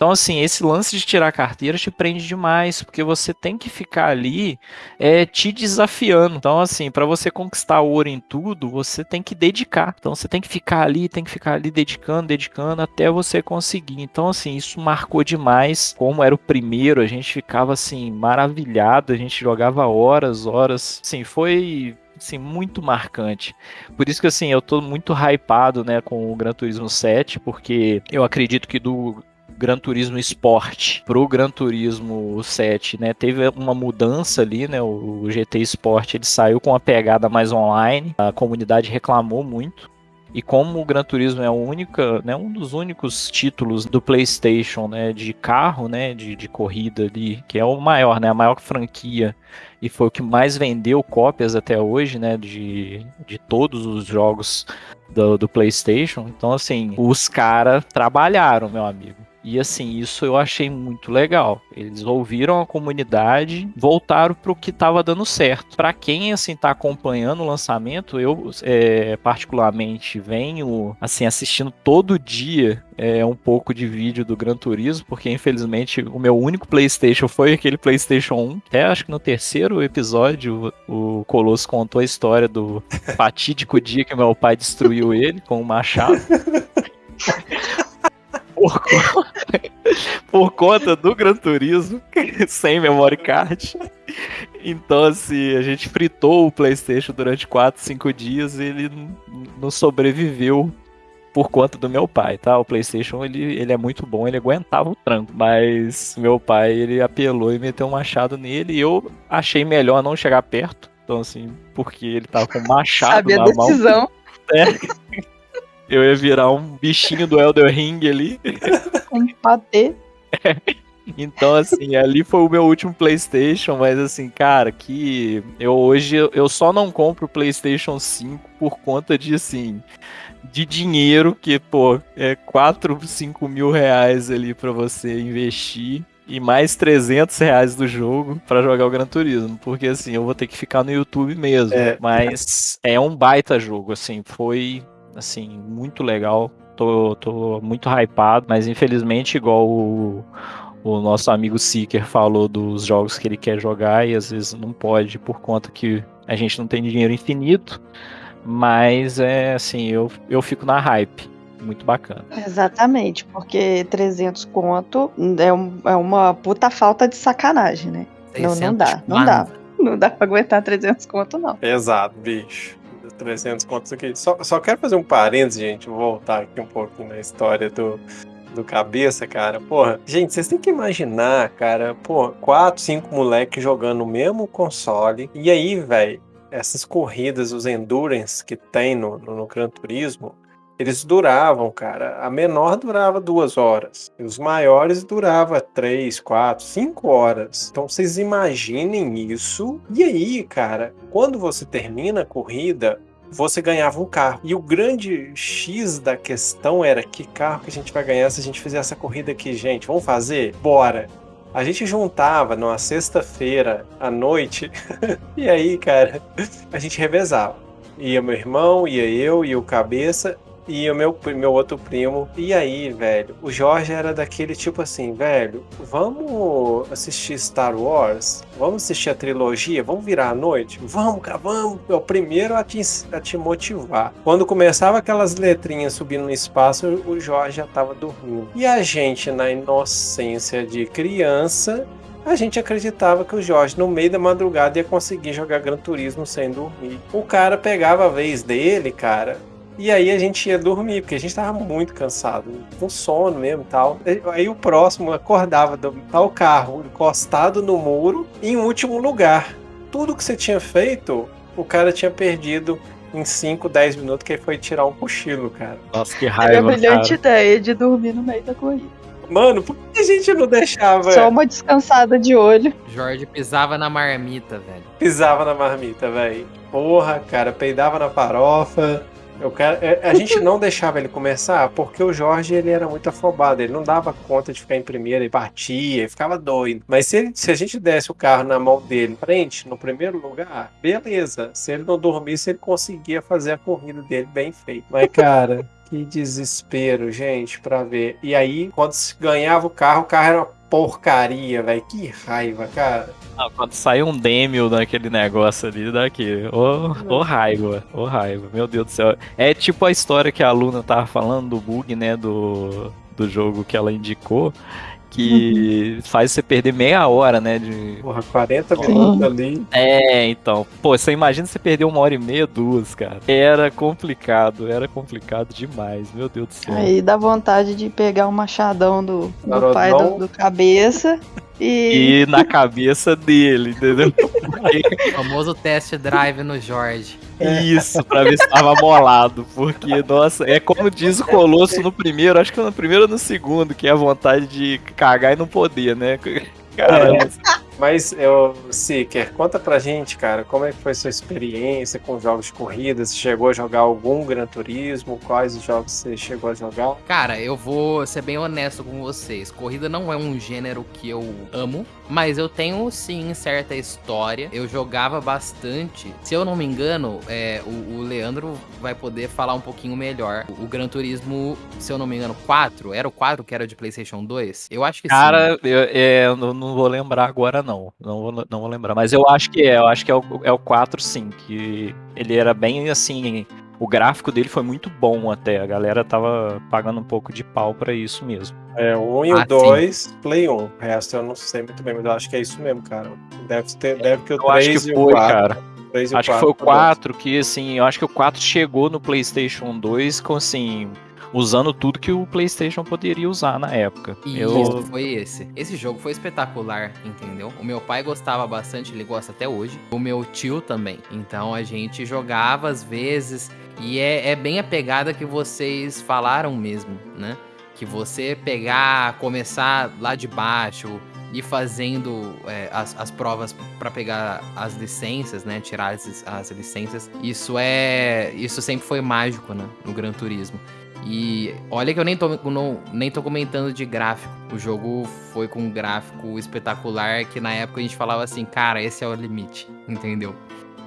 Então, assim, esse lance de tirar a carteira te prende demais, porque você tem que ficar ali é, te desafiando. Então, assim, para você conquistar ouro em tudo, você tem que dedicar. Então, você tem que ficar ali, tem que ficar ali dedicando, dedicando até você conseguir. Então, assim, isso marcou demais. Como era o primeiro, a gente ficava, assim, maravilhado, a gente jogava horas, horas. Assim, foi assim, muito marcante. Por isso que assim, eu tô muito hypado, né, com o Gran Turismo 7, porque eu acredito que do Gran Turismo Sport pro Gran Turismo 7, né? Teve uma mudança ali, né? O GT Sport ele saiu com uma pegada mais online. A comunidade reclamou muito. E como o Gran Turismo é única, né, um dos únicos títulos do PlayStation, né, de carro, né, de, de corrida ali, que é o maior, né, a maior franquia e foi o que mais vendeu cópias até hoje, né, de, de todos os jogos do, do PlayStation. Então, assim, os caras trabalharam, meu amigo. E assim, isso eu achei muito legal. Eles ouviram a comunidade, voltaram para o que estava dando certo. Para quem assim tá acompanhando o lançamento, eu é, particularmente venho assim assistindo todo dia é, um pouco de vídeo do Gran Turismo, porque infelizmente o meu único PlayStation foi aquele PlayStation 1. Até acho que no terceiro episódio o Colosso contou a história do fatídico dia que meu pai destruiu ele com o um machado. por, por conta do Gran Turismo, sem memory card. Então, assim, a gente fritou o PlayStation durante 4, 5 dias e ele não sobreviveu por conta do meu pai, tá? O PlayStation ele, ele é muito bom, ele aguentava o tranco, mas meu pai ele apelou e meteu um machado nele e eu achei melhor não chegar perto. Então, assim, porque ele tava com machado Sabe na a decisão. mão. É. Eu ia virar um bichinho do Elder Ring ali. Um patê. É. Então, assim, ali foi o meu último PlayStation, mas assim, cara, que eu hoje eu só não compro o PlayStation 5 por conta de assim, de dinheiro que, pô, é 4, 5 mil reais ali para você investir e mais 300 reais do jogo para jogar o Gran Turismo, porque assim, eu vou ter que ficar no YouTube mesmo, é. mas é um baita jogo, assim, foi assim, muito legal. Tô, tô muito hypado, mas infelizmente, igual o, o nosso amigo Seeker falou dos jogos que ele quer jogar e às vezes não pode por conta que a gente não tem dinheiro infinito. Mas é assim, eu, eu fico na hype. Muito bacana. Exatamente, porque 300 conto é, um, é uma puta falta de sacanagem, né? Não, não dá, não dá. Não dá pra aguentar 300 conto, não. Exato, bicho. 300 contos aqui. Só, só quero fazer um parênteses, gente, voltar aqui um pouquinho na história do, do cabeça, cara. Porra, gente, vocês têm que imaginar, cara, pô, quatro, cinco moleques jogando o mesmo console. E aí, velho, essas corridas, os endurance que tem no, no, no Gran Turismo, eles duravam, cara. A menor durava duas horas. E os maiores durava três, quatro, cinco horas. Então vocês imaginem isso. E aí, cara, quando você termina a corrida, você ganhava um carro. E o grande X da questão era que carro que a gente vai ganhar se a gente fizer essa corrida aqui, gente. Vamos fazer? Bora! A gente juntava numa sexta-feira à noite, e aí, cara, a gente revezava. Ia meu irmão, ia eu, ia o cabeça, e o meu, meu outro primo. E aí, velho, o Jorge era daquele tipo assim, velho, vamos assistir Star Wars? Vamos assistir a trilogia? Vamos virar a noite? Vamos, cara, vamos. É o primeiro a te, a te motivar. Quando começava aquelas letrinhas subindo no espaço, o Jorge já tava dormindo. E a gente, na inocência de criança, a gente acreditava que o Jorge, no meio da madrugada, ia conseguir jogar Gran Turismo sem dormir. O cara pegava a vez dele, cara, e aí a gente ia dormir, porque a gente tava muito cansado, com sono mesmo e tal. Aí o próximo acordava do tal carro encostado no muro em último lugar. Tudo que você tinha feito, o cara tinha perdido em 5, 10 minutos, que foi tirar um cochilo, cara. Nossa, que raiva. Era a brilhante cara. ideia de dormir no meio da corrida. Mano, por que a gente não deixava? Só uma descansada de olho. Jorge pisava na marmita, velho. Pisava na marmita, velho. Porra, cara, peidava na farofa. Eu quero, é, a gente não deixava ele começar porque o Jorge ele era muito afobado, ele não dava conta de ficar em primeira, ele batia, ele ficava doido. Mas se, ele, se a gente desse o carro na mão dele, frente, no primeiro lugar, beleza. Se ele não dormisse, ele conseguia fazer a corrida dele bem feita. Mas, cara. Que desespero, gente, pra ver. E aí, quando se ganhava o carro, o carro era uma porcaria, velho. Que raiva, cara. Não, quando sai um Demio naquele negócio ali, daqui. Ô, oh, raiva, ô oh, raiva, meu Deus do céu. É tipo a história que a aluna tava falando do bug, né, do, do jogo que ela indicou que uhum. faz você perder meia hora, né? De... Porra, 40 minutos ali. É, então. Pô, você imagina você perder uma hora e meia, duas, cara. Era complicado, era complicado demais, meu Deus do céu. Aí dá vontade de pegar o um machadão do, do pai do, do cabeça e... e na cabeça dele, entendeu? o famoso test drive no Jorge. Isso, pra ver se tava molado. Porque, nossa, é como diz o Colosso no primeiro, acho que no primeiro ou no segundo, que é a vontade de cagar e não poder, né? Caramba. É. Mas, eu, Seeker, conta pra gente, cara, como é que foi sua experiência com jogos de corrida? Você chegou a jogar algum Gran Turismo? Quais jogos você chegou a jogar? Cara, eu vou ser bem honesto com vocês. Corrida não é um gênero que eu amo, mas eu tenho sim certa história. Eu jogava bastante. Se eu não me engano, é, o, o, Leandro vai poder falar um pouquinho melhor. O, o, Gran Turismo, se eu não me engano, 4, era o 4 que era de PlayStation 2? Eu acho que Cara, sim. Cara, eu, é, eu não vou lembrar agora, não não. Não vou, não vou lembrar. Mas eu acho que é. Eu acho que é o, é o 4, sim. Que ele era bem assim. O gráfico dele foi muito bom até. A galera tava pagando um pouco de pau para isso mesmo. É, o 1 e o 2, ah, Play 1. O resto eu não sei muito bem, mas eu acho que é isso mesmo, cara. Deve ter, deve que o eu 3 acho que foi, 4, cara. Acho que foi o 4 que, assim, eu acho que o 4 chegou no PlayStation 2 com, assim, usando tudo que o PlayStation poderia usar na época. E eu... foi esse. Esse jogo foi espetacular, entendeu? O meu pai gostava bastante, ele gosta até hoje. O meu tio também. Então a gente jogava às vezes. E é, é bem a pegada que vocês falaram mesmo, né? Que você pegar, começar lá de baixo, ir fazendo é, as, as provas para pegar as licenças, né? Tirar as, as licenças. Isso é. Isso sempre foi mágico, né? No Gran Turismo. E olha que eu nem tô, não, nem tô comentando de gráfico. O jogo foi com um gráfico espetacular que na época a gente falava assim, cara, esse é o limite, entendeu?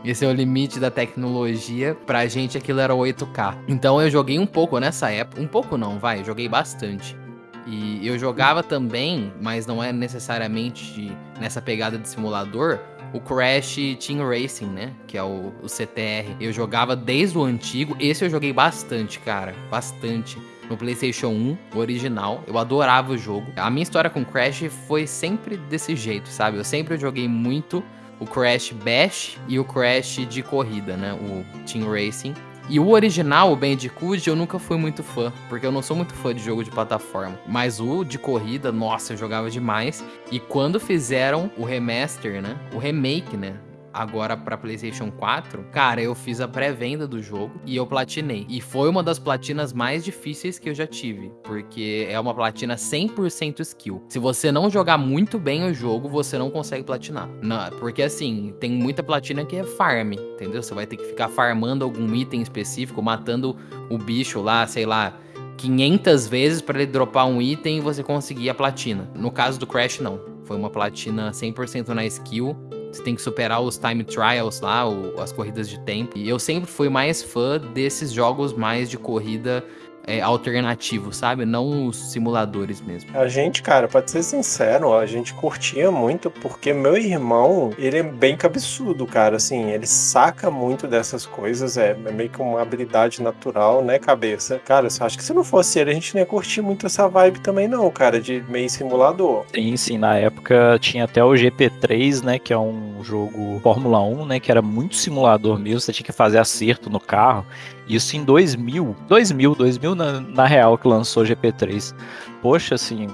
Esse é o limite da tecnologia. Pra gente aquilo era 8K. Então eu joguei um pouco nessa época. Um pouco não, vai, eu joguei bastante. E eu jogava também, mas não é necessariamente nessa pegada de simulador, o Crash Team Racing, né? Que é o, o CTR. Eu jogava desde o antigo. Esse eu joguei bastante, cara. Bastante no PlayStation 1, o original. Eu adorava o jogo. A minha história com Crash foi sempre desse jeito, sabe? Eu sempre joguei muito o Crash Bash e o Crash de corrida, né? O Team Racing. E o original, o Bandicoot, eu nunca fui muito fã, porque eu não sou muito fã de jogo de plataforma. Mas o de corrida, nossa, eu jogava demais. E quando fizeram o remaster, né? O remake, né? Agora para PlayStation 4, cara, eu fiz a pré-venda do jogo e eu platinei. E foi uma das platinas mais difíceis que eu já tive, porque é uma platina 100% skill. Se você não jogar muito bem o jogo, você não consegue platinar. Não, porque assim, tem muita platina que é farm, entendeu? Você vai ter que ficar farmando algum item específico, matando o bicho lá, sei lá, 500 vezes para ele dropar um item e você conseguir a platina. No caso do Crash, não. Foi uma platina 100% na skill você tem que superar os time trials lá, o, as corridas de tempo. E eu sempre fui mais fã desses jogos mais de corrida é, alternativo, sabe? Não os simuladores mesmo. A gente, cara, pra ser sincero, a gente curtia muito porque meu irmão, ele é bem cabeçudo, cara. Assim, ele saca muito dessas coisas, é, é meio que uma habilidade natural, né, cabeça? Cara, eu acho que se não fosse ele, a gente não ia curtir muito essa vibe também, não, cara, de meio simulador. Sim, sim. Na época tinha até o GP3, né, que é um jogo Fórmula 1, né, que era muito simulador mesmo. Você tinha que fazer acerto no carro. Isso em 2000. 2000, 2000 na, na real que lançou GP3. Poxa, assim,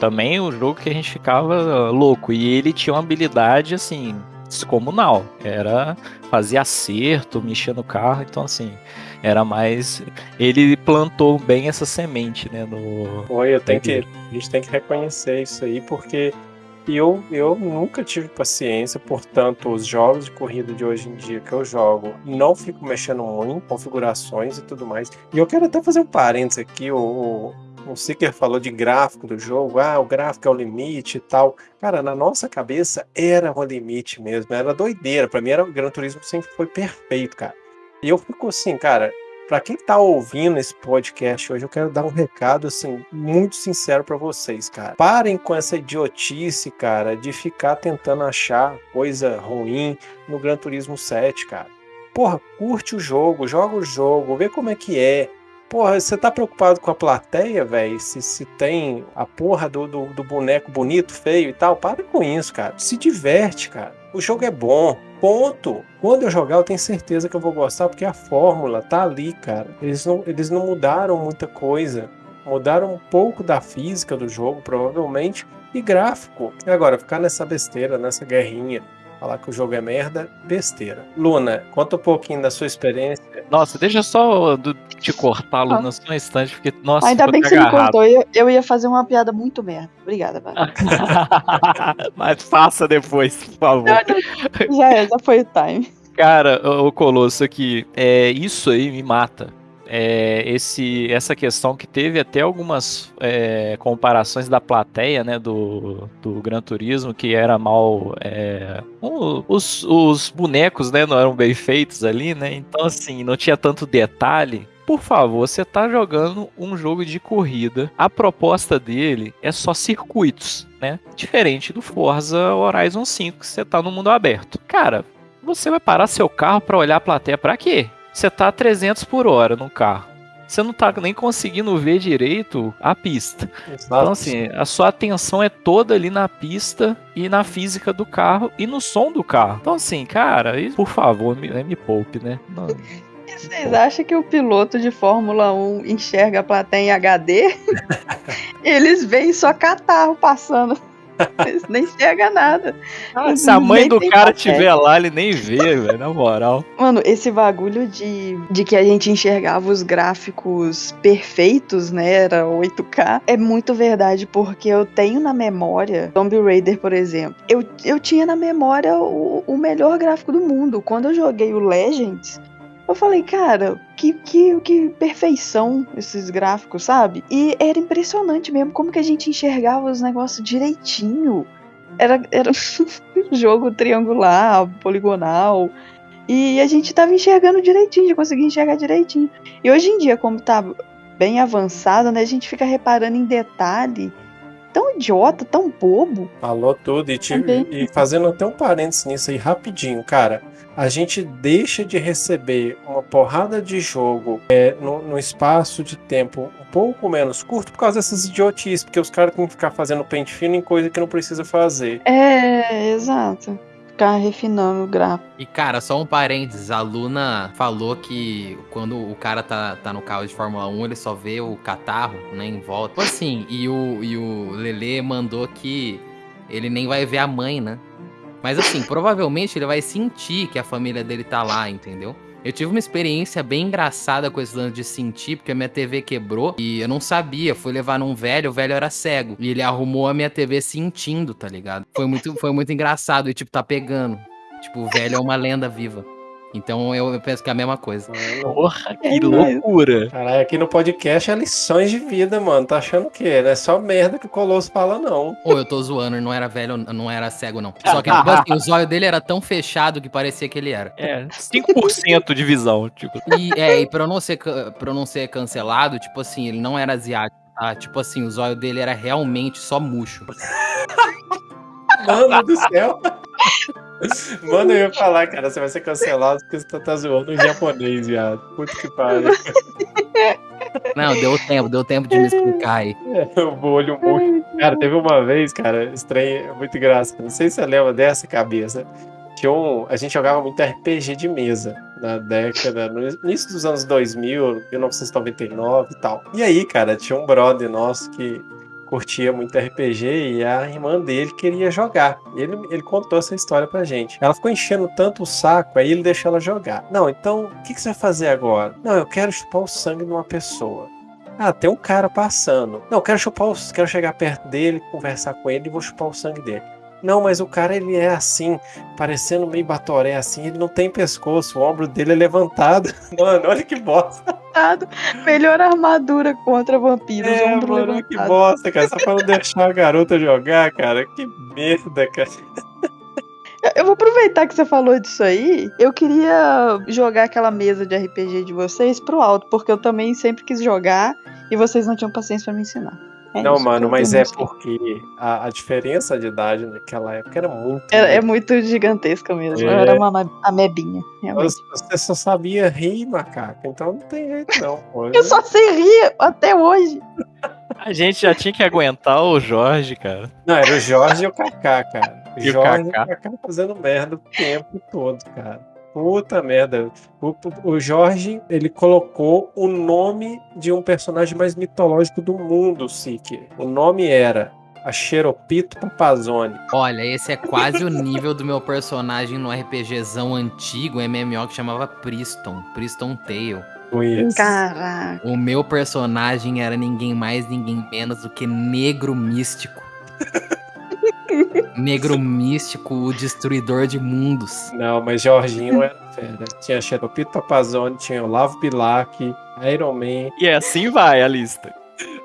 também o um jogo que a gente ficava louco. E ele tinha uma habilidade, assim, descomunal. Era fazer acerto, mexer no carro. Então, assim, era mais. Ele plantou bem essa semente, né? No... Oi, eu tenho que. A gente tem que reconhecer isso aí, porque e eu, eu nunca tive paciência, portanto, os jogos de corrida de hoje em dia que eu jogo, não fico mexendo muito em configurações e tudo mais. E eu quero até fazer um parênteses aqui, o, o Seeker falou de gráfico do jogo, ah, o gráfico é o limite e tal. Cara, na nossa cabeça era o limite mesmo, era doideira. Pra mim, era, o Gran Turismo sempre foi perfeito, cara. E eu fico assim, cara, para quem tá ouvindo esse podcast hoje, eu quero dar um recado assim muito sincero para vocês, cara. Parem com essa idiotice, cara, de ficar tentando achar coisa ruim no Gran Turismo 7, cara. Porra, curte o jogo, joga o jogo, vê como é que é. Porra, você tá preocupado com a plateia, velho? Se, se tem a porra do, do, do, boneco bonito, feio e tal? Para com isso, cara. Se diverte, cara. O jogo é bom. Ponto. Quando eu jogar, eu tenho certeza que eu vou gostar, porque a fórmula tá ali, cara. Eles não, eles não mudaram muita coisa. Mudaram um pouco da física do jogo, provavelmente, e gráfico. E agora, ficar nessa besteira, nessa guerrinha falar que o jogo é merda, besteira. Luna, conta um pouquinho da sua experiência. Nossa, deixa só te cortar, Luna, ah. só um instante, porque, nossa, Ainda bem que você me cortou, eu, eu ia fazer uma piada muito merda. Obrigada, Mas faça depois, por favor. Já é, já foi o time. Cara, o Colosso aqui, é, isso aí me mata é, esse, essa questão que teve até algumas é, comparações da plateia, né, do, do Gran Turismo, que era mal. É, os, os bonecos, né, não eram bem feitos ali, né, então assim, não tinha tanto detalhe. Por favor, você está jogando um jogo de corrida. A proposta dele é só circuitos, né? Diferente do Forza Horizon 5, que você está no mundo aberto. Cara, você vai parar seu carro para olhar a plateia para quê? Você tá a 300 por hora no carro. Você não tá nem conseguindo ver direito a pista. Exato. Então, assim, a sua atenção é toda ali na pista e na física do carro e no som do carro. Então, assim, cara, por favor, me, me poupe, né? Não. E vocês acham que o piloto de Fórmula 1 enxerga a plateia em HD? Eles veem só catarro passando. Nem enxerga nada. Ah, se a mãe do cara estiver lá, ele nem vê, velho, na moral. Mano, esse bagulho de, de que a gente enxergava os gráficos perfeitos, né? Era 8K, é muito verdade, porque eu tenho na memória Tomb Raider, por exemplo. Eu, eu tinha na memória o, o melhor gráfico do mundo. Quando eu joguei o Legends, eu falei, cara, que, que, que perfeição esses gráficos, sabe? E era impressionante mesmo como que a gente enxergava os negócios direitinho. Era, era um jogo triangular, poligonal. E a gente tava enxergando direitinho, conseguia enxergar direitinho. E hoje em dia, como tá bem avançado, né, a gente fica reparando em detalhe tão idiota, tão bobo. Falou tudo. E, te, e fazendo até um parênteses nisso aí rapidinho, cara a gente deixa de receber uma porrada de jogo é, no, no, espaço de tempo um pouco menos curto por causa dessas idiotices, porque os caras têm que ficar fazendo pente fino em coisa que não precisa fazer. É, exato. Ficar refinando o gráfico. E cara, só um parênteses, a Luna falou que quando o cara tá, tá no carro de Fórmula 1, ele só vê o catarro, né, em volta. Tipo assim, e o, e o Lele mandou que ele nem vai ver a mãe, né? Mas assim, provavelmente ele vai sentir que a família dele tá lá, entendeu? Eu tive uma experiência bem engraçada com esse lance de sentir, porque a minha TV quebrou e eu não sabia. Fui levar num velho, o velho era cego. E ele arrumou a minha TV sentindo, tá ligado? Foi muito, foi muito engraçado e, tipo, tá pegando. Tipo, o velho é uma lenda viva. Então eu, eu penso que é a mesma coisa. Porra, que loucura. Caralho, aqui no podcast é lições de vida, mano. Tá achando o quê? Não é só merda que o Colosso fala, não. Ou eu tô zoando, ele não era velho, não era cego, não. Só que tipo assim, o zóio dele era tão fechado que parecia que ele era. É, 5% de visão, tipo. E, é, e pra não ser, pra eu não ser cancelado, tipo assim, ele não era asiático, tá? Tipo assim, o zóio dele era realmente só murcho. Mano do céu. Mano, eu ia falar, cara, você vai ser cancelado porque você tá zoando em japonês, viado. Puta que pariu. Não, deu tempo, deu tempo de me explicar aí. É, o olho muito. Cara, teve uma vez, cara, estranho, muito engraçado. Não sei se você lembra dessa cabeça. Tinha um, a gente jogava muito RPG de mesa na década, no início dos anos 2000, 1999 e tal. E aí, cara, tinha um brother nosso que curtia muito RPG e a irmã dele queria jogar. Ele, ele contou essa história pra gente. Ela ficou enchendo tanto o saco, aí ele deixou ela jogar. Não, então, o que, que você vai fazer agora? Não, eu quero chupar o sangue de uma pessoa. Ah, tem um cara passando. Não, eu quero chupar o, quero chegar perto dele, conversar com ele e vou chupar o sangue dele. Não, mas o cara ele é assim, parecendo meio batoré assim, ele não tem pescoço, o ombro dele é levantado. Mano, olha que bosta. Melhor armadura contra vampiros, é, ombro mano, levantado. que bosta, cara. Só pra não deixar a garota jogar, cara. Que merda, cara. Eu vou aproveitar que você falou disso aí. Eu queria jogar aquela mesa de RPG de vocês pro alto, porque eu também sempre quis jogar e vocês não tinham paciência para me ensinar. É não, mano, mas é porque a, a, diferença de idade naquela época era muito. É, é muito gigantesca mesmo. É. Eu era uma amebinha. Realmente. Você só sabia rir, macaco. Então não tem jeito, não. Pô. Eu só sei rir até hoje. A gente já tinha que aguentar o Jorge, cara. Não, era o Jorge e o Kaká, cara. O e Jorge o Kaká. e o Kaká fazendo merda o tempo todo, cara. Puta merda. O, o, Jorge, ele colocou o nome de um personagem mais mitológico do mundo, Sik. O nome era a Xeropito Papazone. Olha, esse é quase o nível do meu personagem no RPGzão antigo, MMO, que chamava Priston. Priston Tale. Caraca. O meu personagem era ninguém mais, ninguém menos do que Negro Místico. Negro místico, o destruidor de mundos. Não, mas Jorginho era fera. Tinha Xeropito Papazone, tinha Olavo Bilac, Iron Man. E assim vai a lista.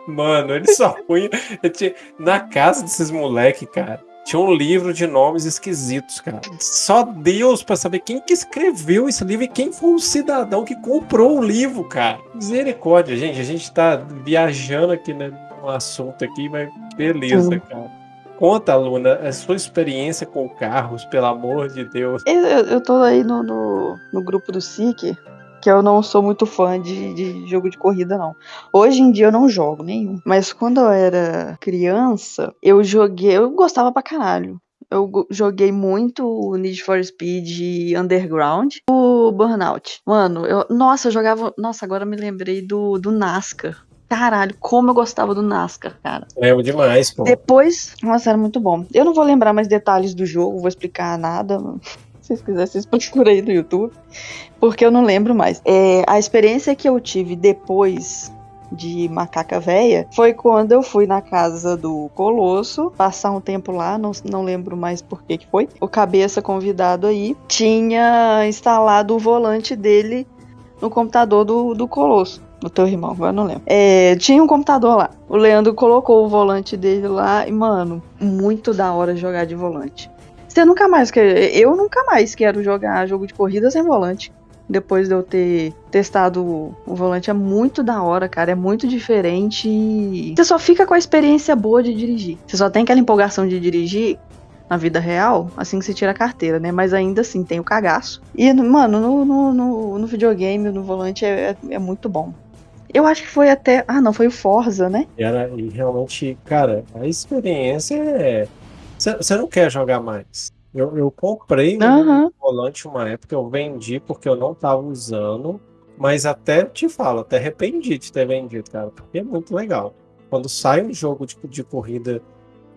Mano, ele só punha. Tinha... Na casa desses moleque, cara, tinha um livro de nomes esquisitos, cara. Só Deus para saber quem que escreveu esse livro e quem foi o cidadão que comprou o livro, cara. Misericórdia, gente. A gente tá viajando aqui né, no assunto aqui, mas beleza, cara. Conta, Luna, a sua experiência com carros, pelo amor de Deus. Eu, eu tô aí no, no, no grupo do SIC, que eu não sou muito fã de, de, jogo de corrida, não. Hoje em dia eu não jogo nenhum. Mas quando eu era criança, eu joguei. Eu gostava pra caralho. Eu joguei muito o Need for Speed Underground, o Burnout. Mano, eu, nossa, eu jogava. Nossa, agora me lembrei do, do NASCAR. Caralho, como eu gostava do NASCAR, cara. Lembro demais, pô. Depois, nossa, era muito bom. Eu não vou lembrar mais detalhes do jogo, vou explicar nada. Se vocês quiserem, vocês procuram aí no YouTube. Porque eu não lembro mais. É, a experiência que eu tive depois de Macaca Véia foi quando eu fui na casa do Colosso, passar um tempo lá, não, não lembro mais por que que foi. O cabeça convidado aí tinha instalado o volante dele no computador do, do Colosso o teu irmão, eu não lembro. É, tinha um computador lá. O Leandro colocou o volante dele lá e, mano, muito da hora jogar de volante. Você nunca mais quer. Eu nunca mais quero jogar jogo de corrida sem volante. Depois de eu ter testado o volante, é muito da hora, cara. É muito diferente. Você só fica com a experiência boa de dirigir. Você só tem aquela empolgação de dirigir na vida real, assim que você tira a carteira, né? Mas ainda assim tem o cagaço. E, mano, no, no, no, no videogame, no volante, é, é, é muito bom. Eu acho que foi até. Ah, não, foi o Forza, né? Era, e realmente, cara, a experiência é. Você não quer jogar mais. Eu, eu comprei uhum. um volante uma época, eu vendi porque eu não tava usando. Mas até te falo, até arrependi de ter vendido, cara, porque é muito legal. Quando sai um jogo de, de corrida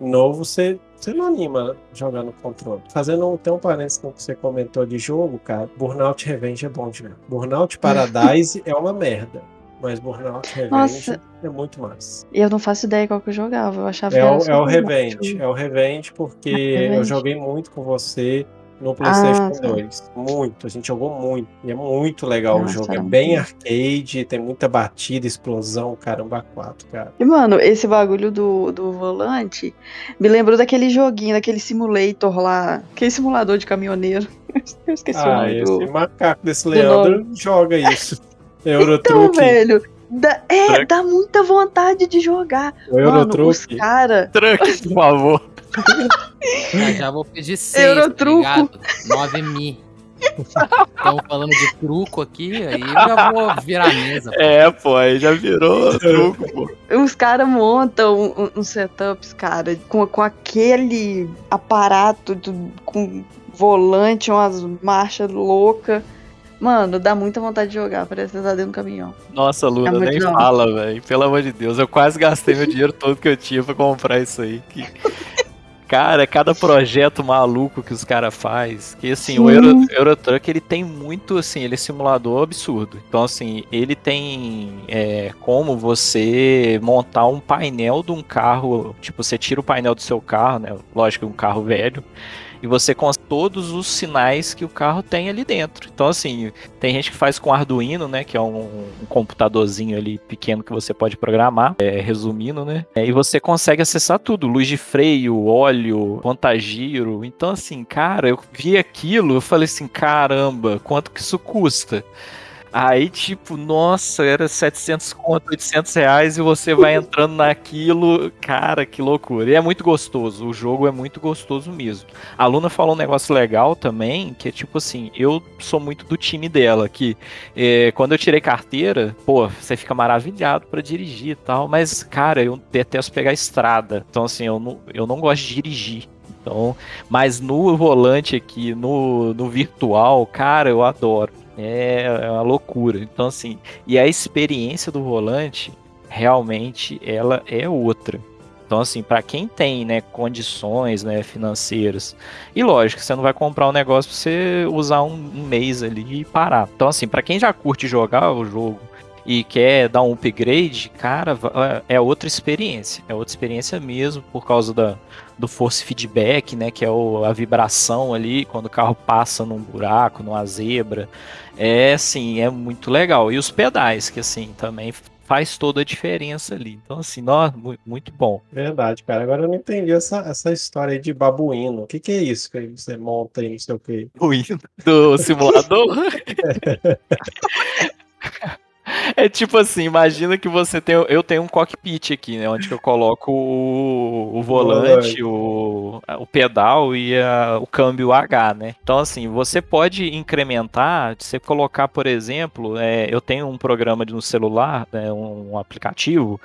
novo, você Você não anima jogando controle. Fazendo tem um parênteses no que você comentou de jogo, cara. Burnout Revenge é bom de ver. Burnout Paradise é uma merda. Mas Burnout Revenge Nossa. é muito mais. E eu não faço ideia qual que eu jogava. Eu achava é que o, É o Revenge. É o Revenge porque é Revenge. eu joguei muito com você no PlayStation ah, 2. Muito, a gente jogou muito. E é muito legal Nossa, o jogo. É bem arcade, tem muita batida, explosão, caramba, quatro, cara. E, mano, esse bagulho do, do volante me lembrou daquele joguinho, daquele simulator lá, aquele simulador de caminhoneiro. Eu esqueci ah, o nome esse do... macaco desse Leandro joga isso. Eurotruck. Então, velho, Dá, é, dá muita vontade de jogar. O Mano, os cara... Truck, por favor. Já, já vou pedir 6, Eurotruco. tá 9 mi. Estamos falando de truco aqui, aí eu já vou virar a mesa. Pô. É, pô, aí já virou truco, pô. Os caras montam uns um, um setups, cara, com, com aquele aparato do, com volante, umas marchas loucas. Mano, dá muita vontade de jogar, parece que você tá dentro do caminhão. Nossa, Luna, é nem fala, velho. Pelo amor de Deus, eu quase gastei meu dinheiro todo que eu tinha pra comprar isso aí. Que... Cara, cada projeto maluco que os caras faz, que assim, Sim. o Euro, Eurotruck ele tem muito assim, ele é simulador absurdo. Então assim, ele tem é, como você montar um painel de um carro, tipo, você tira o painel do seu carro, né? Lógico, um carro velho e você com todos os sinais que o carro tem ali dentro. Então, assim, tem gente que faz com Arduino, né? Que é um, um computadorzinho ali pequeno que você pode programar, é, resumindo, né? É, e você consegue acessar tudo: luz de freio, óleo, contagiro. Então, assim, cara, eu vi aquilo, eu falei assim: caramba, quanto que isso custa? Aí, tipo, nossa, era 700 conto, 800 reais e você vai entrando naquilo. Cara, que loucura. E é muito gostoso. O jogo é muito gostoso mesmo. A Luna falou um negócio legal também, que é tipo assim, eu sou muito do time dela, que é, quando eu tirei carteira, pô, você fica maravilhado para dirigir e tal, mas, cara, eu detesto pegar estrada. Então, assim, eu não, eu não gosto de dirigir. Então, mas no volante aqui, no, no virtual, cara, eu adoro. É, é uma loucura. Então, assim, e a experiência do volante, realmente, ela é outra. Então, assim, para quem tem, né, condições, né, financeiras, e lógico, você não vai comprar um negócio pra você usar um, um mês ali e parar. Então, assim, para quem já curte jogar o jogo e quer dar um upgrade, cara, é outra experiência. É outra experiência mesmo, por causa da, do force feedback, né, que é o, a vibração ali quando o carro passa num buraco, numa zebra. É assim, é muito legal. E os pedais, que assim, também faz toda a diferença ali. Então, assim, nó, muito bom. Verdade, cara. Agora eu não entendi essa, essa história aí de babuíno. O que, que é isso que você monta aí, não sei o quê? Babuíno do simulador? É tipo assim, imagina que você tem. Eu tenho um cockpit aqui, né? Onde eu coloco o, o volante, o, o pedal e a, o câmbio H, né? Então, assim, você pode incrementar, você colocar, por exemplo, é, eu tenho um programa no celular, né, um, aplicativo,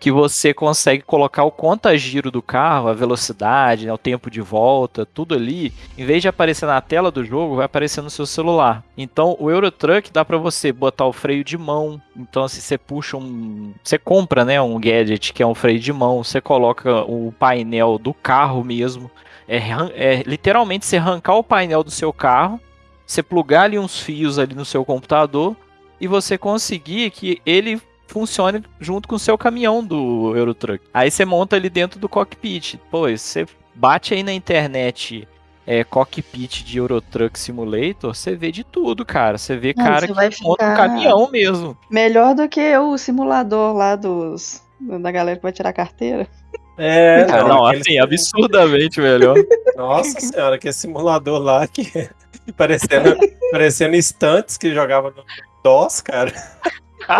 que você consegue colocar o conta-giro do carro, a velocidade, né, o tempo de volta, tudo ali. Em vez de aparecer na tela do jogo, vai aparecer no seu celular. Então, o Eurotruck dá para você botar o freio de mão mão. Então, se você puxa um. Você compra, né? Um gadget que é um freio de mão, você coloca o painel do carro mesmo. É, é literalmente você arrancar o painel do seu carro, você plugar ali uns fios ali no seu computador e você conseguir que ele funcione junto com o seu caminhão do Eurotruck. Aí você monta ali dentro do cockpit. Pô, você bate aí na internet é, cockpit de Eurotruck Simulator, você vê de tudo, cara. Você vê Não, cara você que monta um caminhão mesmo. Melhor do que o simulador lá dos da galera que vai tirar carteira. É, não, não assim, absurdamente melhor. Nossa senhora, que simulador lá que parecendo, parecendo instantes que jogava no DOS, cara.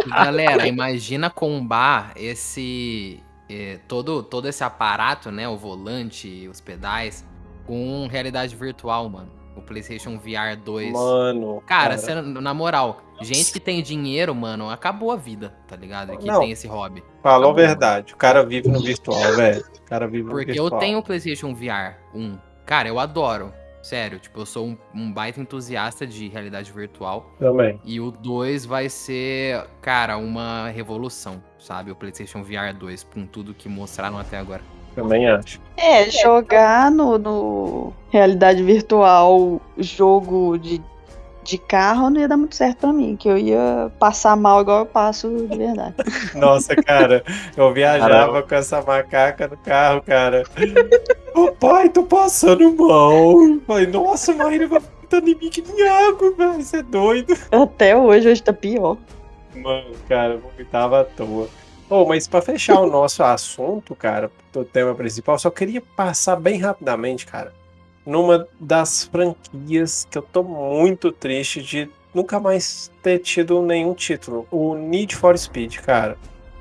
Galera, imagina combar esse é, todo todo esse aparato, né, o volante, os pedais com realidade virtual, mano. O PlayStation VR 2. Mano. Cara, cara. na moral, gente que tem dinheiro, mano, acabou a vida, tá ligado? Que Não, tem esse hobby. Falou a verdade. Mano. O cara vive no virtual, velho. O cara vive Porque no virtual. Porque eu tenho o PlayStation VR 1. Cara, eu adoro. Sério, tipo, eu sou um, um, baita entusiasta de realidade virtual. Também. E o 2 vai ser, cara, uma revolução, sabe? O PlayStation VR 2, com tudo que mostraram até agora. Também acho. É, jogar no, no realidade virtual jogo de, de carro não ia dar muito certo pra mim, que eu ia passar mal igual eu passo de verdade. Nossa, cara, eu viajava Caramba. com essa macaca no carro, cara. Ô pai, tô passando mal. Falei, nossa, Maíra vai vomitando em mim que nem água, velho. Você é doido. Até hoje, hoje tá pior. Mano, cara, vomitava à toa. Oh, mas para fechar o nosso assunto, cara, do tema principal, só queria passar bem rapidamente, cara, numa das franquias que eu tô muito triste de nunca mais ter tido nenhum título, o Need for Speed, cara.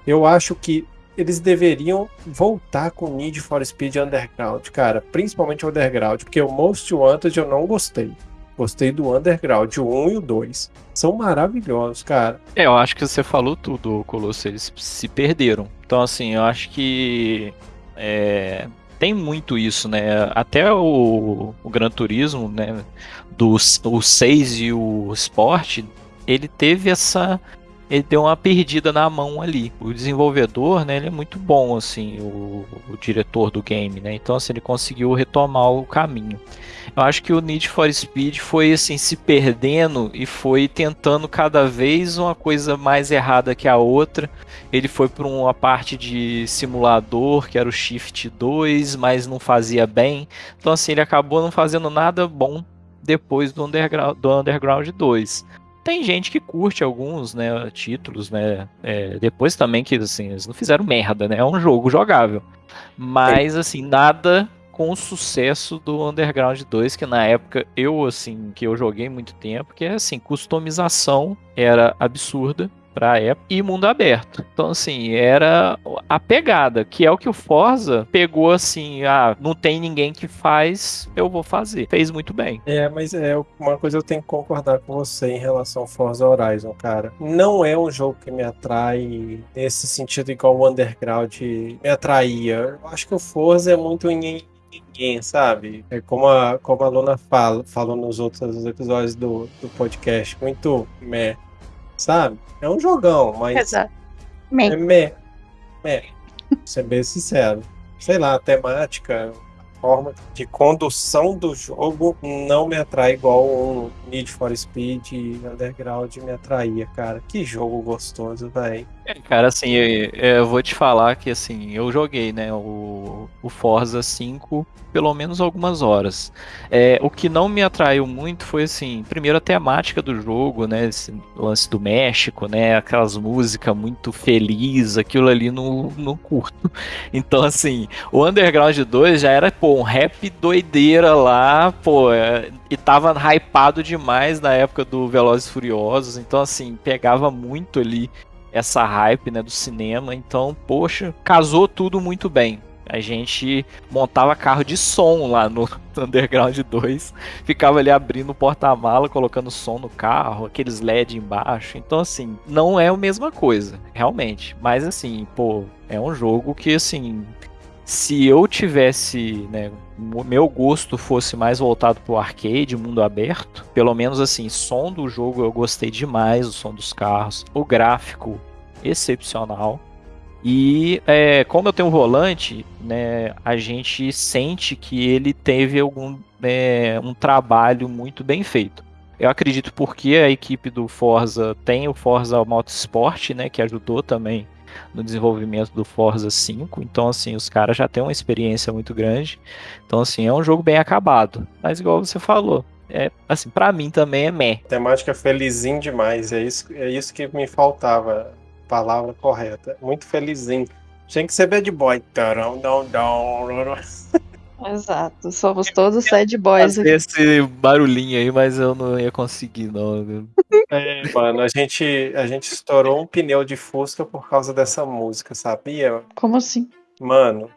Eu acho que eles deveriam voltar com Need for Speed Underground, cara, principalmente Underground, porque o Most Wanted eu não gostei. Gostei do Underground, o 1 e o 2. São maravilhosos, cara. É, eu acho que você falou tudo, Colosso. Eles se perderam. Então, assim, eu acho que. É, tem muito isso, né? Até o, o Gran Turismo, né? Do, o 6 e o Sport, ele teve essa ele deu uma perdida na mão ali. O desenvolvedor, né, ele é muito bom, assim, o, o, diretor do game, né? Então, assim, ele conseguiu retomar o caminho. Eu acho que o Need for Speed foi, assim, se perdendo e foi tentando cada vez uma coisa mais errada que a outra. Ele foi para uma parte de simulador, que era o Shift 2, mas não fazia bem. Então, assim, ele acabou não fazendo nada bom depois do Underground, do Underground 2. Tem gente que curte alguns, né, títulos, né, é, depois também que, assim, eles não fizeram merda, né, é um jogo jogável. Mas, assim, nada com o sucesso do Underground 2, que na época eu, assim, que eu joguei muito tempo, que é, assim, customização era absurda, para época e mundo aberto. Então, assim, era a pegada, que é o que o Forza pegou assim, ah, não tem ninguém que faz, eu vou fazer. Fez muito bem. É, mas é uma coisa eu tenho que concordar com você em relação ao Forza Horizon, cara. Não é um jogo que me atrai nesse sentido igual o Underground me atraía. Eu acho que o Forza é muito em ninguém, sabe? É como a, como a Luna fala, falou nos outros episódios do, do podcast, muito meh sabe? É um jogão, mas. Exato. Me. É me. Me. Ser bem sincero. Sei lá, a temática, forma de condução do jogo não me atrai igual um Need for Speed Underground me atraía, cara. Que jogo gostoso, velho. É, cara, assim, eu, eu, vou te falar que, assim, eu joguei, né, o, o Forza 5 pelo menos algumas horas. É, o que não me atraiu muito foi, assim, primeiro a temática do jogo, né, esse lance do México, né, aquelas músicas muito felizes, aquilo ali no, no curto. Então, assim, o Underground 2 já era, pô, um rap doideira lá, pô, é, e tava hypado demais na época do Velozes Furiosos, então, assim, pegava muito ali essa hype né, do cinema. Então, poxa, casou tudo muito bem. A gente montava carro de som lá no Underground 2, ficava ali abrindo o porta-mala, colocando som no carro, aqueles LED embaixo. Então, assim, não é a mesma coisa, realmente. Mas, assim, pô, é um jogo que, assim, se eu tivesse, né, meu gosto fosse mais voltado pro arcade, mundo aberto, pelo menos assim, som do jogo eu gostei demais, o som dos carros, o gráfico excepcional. E é, como eu tenho um volante, né, a gente sente que ele teve algum é, um trabalho muito bem feito. Eu acredito porque a equipe do Forza tem o Forza Motorsport, né, que ajudou também no desenvolvimento do Forza 5. Então, assim, os caras já têm uma experiência muito grande. Então, assim, é um jogo bem acabado. Mas, igual você falou, é assim, para mim também é meh. Temática felizinho demais, é isso, é isso que me faltava, palavra correta. Muito felizinho. Tinha que ser bad boy. Exato, somos todos sad boys. Aqui. Esse barulhinho aí, mas eu não ia conseguir, não. É, mano, a gente, a gente estourou um pneu de Fusca por causa dessa música, sabia? Como assim? Mano,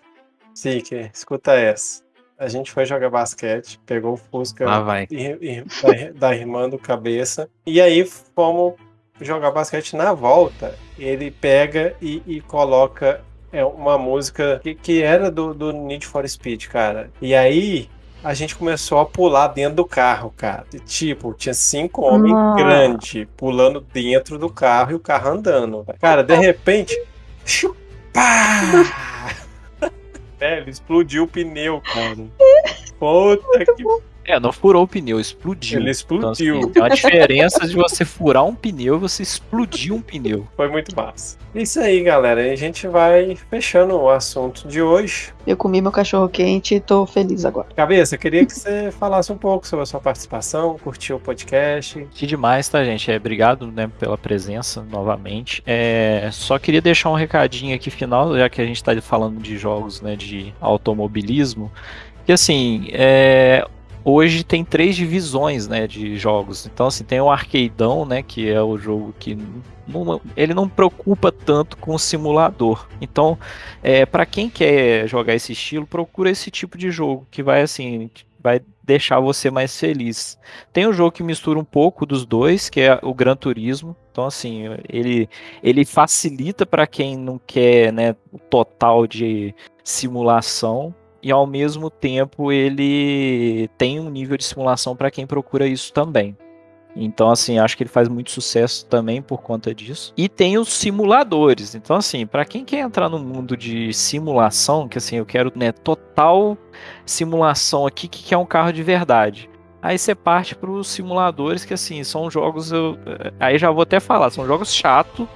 Siki, escuta essa. A gente foi jogar basquete, pegou o Fusca ah, vai. da, da irmã do cabeça, e aí fomos jogar basquete na volta. Ele pega e, e coloca é uma música que, que era do, do Need for Speed, cara. E aí a gente começou a pular dentro do carro, cara. Tipo, tinha cinco homens ah. grandes pulando dentro do carro e o carro andando. Cara, de repente. Chupá! Velho, explodiu o pneu, cara. Puta que é, não furou o pneu, explodiu. Ele explodiu. Então, assim, uma diferença de você furar um pneu e você explodir um pneu. Foi muito massa. Isso aí, galera. A gente vai fechando o assunto de hoje. Eu comi meu cachorro quente e tô feliz agora. Cabeça, queria que você falasse um pouco sobre a sua participação, curtiu o podcast. Que demais, tá, gente? É, obrigado né, pela presença novamente. É, só queria deixar um recadinho aqui final, já que a gente tá falando de jogos né, de automobilismo. Que assim, é, hoje tem três divisões, né, de jogos. Então, assim, tem o Arcadeão, né, que é o jogo que não, ele não preocupa tanto com o simulador. Então, é, para quem quer jogar esse estilo, procura esse tipo de jogo que vai assim, vai deixar você mais feliz. Tem um jogo que mistura um pouco dos dois, que é o Gran Turismo. Então, assim, ele, ele facilita para quem não quer, né, o total de simulação e ao mesmo tempo ele tem um nível de simulação para quem procura isso também. Então, assim, acho que ele faz muito sucesso também por conta disso. E tem os simuladores. Então, assim, para quem quer entrar no mundo de simulação, que assim, eu quero, né, total simulação aqui, que é um carro de verdade. Aí você parte para os simuladores, que assim, são jogos. Eu, aí já vou até falar, são jogos chato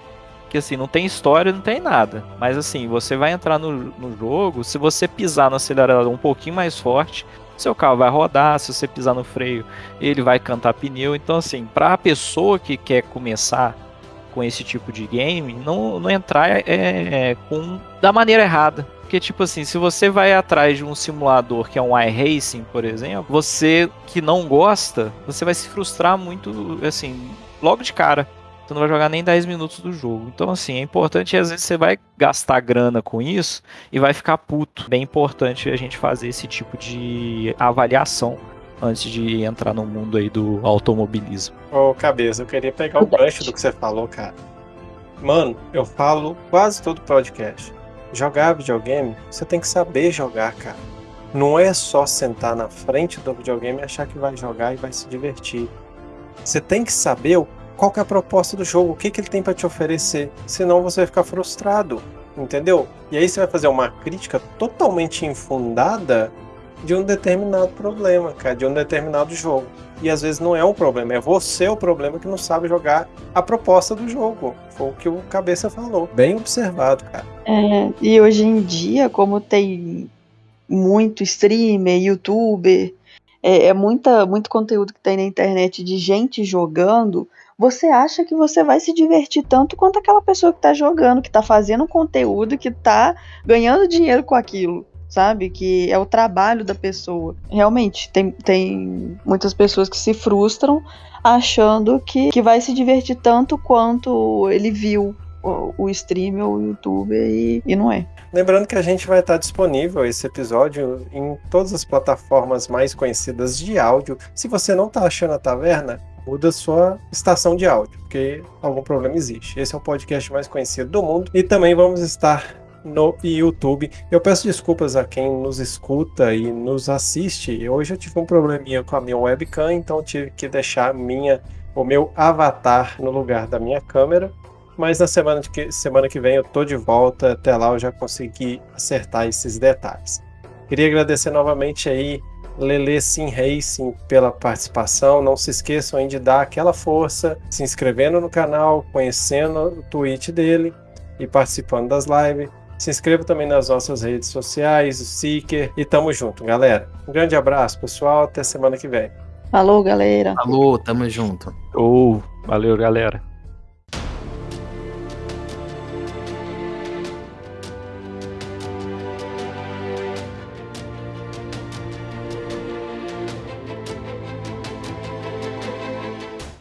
que assim, não tem história, não tem nada. Mas assim, você vai entrar no, no jogo, se você pisar no acelerador um pouquinho mais forte, seu carro vai rodar, se você pisar no freio, ele vai cantar pneu. Então, assim, para a pessoa que quer começar com esse tipo de game, não, não entrar é, é, com da maneira errada. Porque, tipo assim, se você vai atrás de um simulador que é um iRacing, por exemplo, você que não gosta, você vai se frustrar muito, assim, logo de cara tu não vai jogar nem 10 minutos do jogo. Então, assim, é importante, às vezes você vai gastar grana com isso e vai ficar puto. Bem importante a gente fazer esse tipo de avaliação antes de entrar no mundo aí do automobilismo. Ô, cabeça, eu queria pegar o gancho do que você falou, cara. Mano, eu falo quase todo podcast. Jogar videogame, você tem que saber jogar, cara. Não é só sentar na frente do videogame e achar que vai jogar e vai se divertir. Você tem que saber o qual que é a proposta do jogo, o que, que ele tem para te oferecer. Senão você vai ficar frustrado, entendeu? E aí você vai fazer uma crítica totalmente infundada de um determinado problema, cara, de um determinado jogo. E às vezes não é um problema, é você o problema que não sabe jogar a proposta do jogo. Foi o que o Cabeça falou. Bem observado, cara. É, e hoje em dia, como tem muito streamer, youtuber, é, é muita, muito conteúdo que tem na internet de gente jogando, você acha que você vai se divertir tanto quanto aquela pessoa que está jogando, que está fazendo conteúdo, que está ganhando dinheiro com aquilo, sabe? Que é o trabalho da pessoa. Realmente, tem, tem muitas pessoas que se frustram achando que, que vai se divertir tanto quanto ele viu o, o stream ou o YouTube e, e não é. Lembrando que a gente vai estar disponível esse episódio em todas as plataformas mais conhecidas de áudio. Se você não está achando a taverna, muda sua estação de áudio, porque algum problema existe. Esse é o podcast mais conhecido do mundo e também vamos estar no YouTube. Eu peço desculpas a quem nos escuta e nos assiste. Hoje eu tive um probleminha com a minha webcam, então tive que deixar minha o meu avatar no lugar da minha câmera. Mas na semana que, semana que vem eu tô de volta. Até lá eu já consegui acertar esses detalhes. Queria agradecer novamente aí Lele Sim Racing pela participação. Não se esqueçam aí de dar aquela força, se inscrevendo no canal, conhecendo o tweet dele e participando das lives. Se inscreva também nas nossas redes sociais, o Seeker e tamo junto, galera. Um grande abraço, pessoal. Até semana que vem. Falou, galera. Falou, tamo junto. Ou, oh, valeu, galera.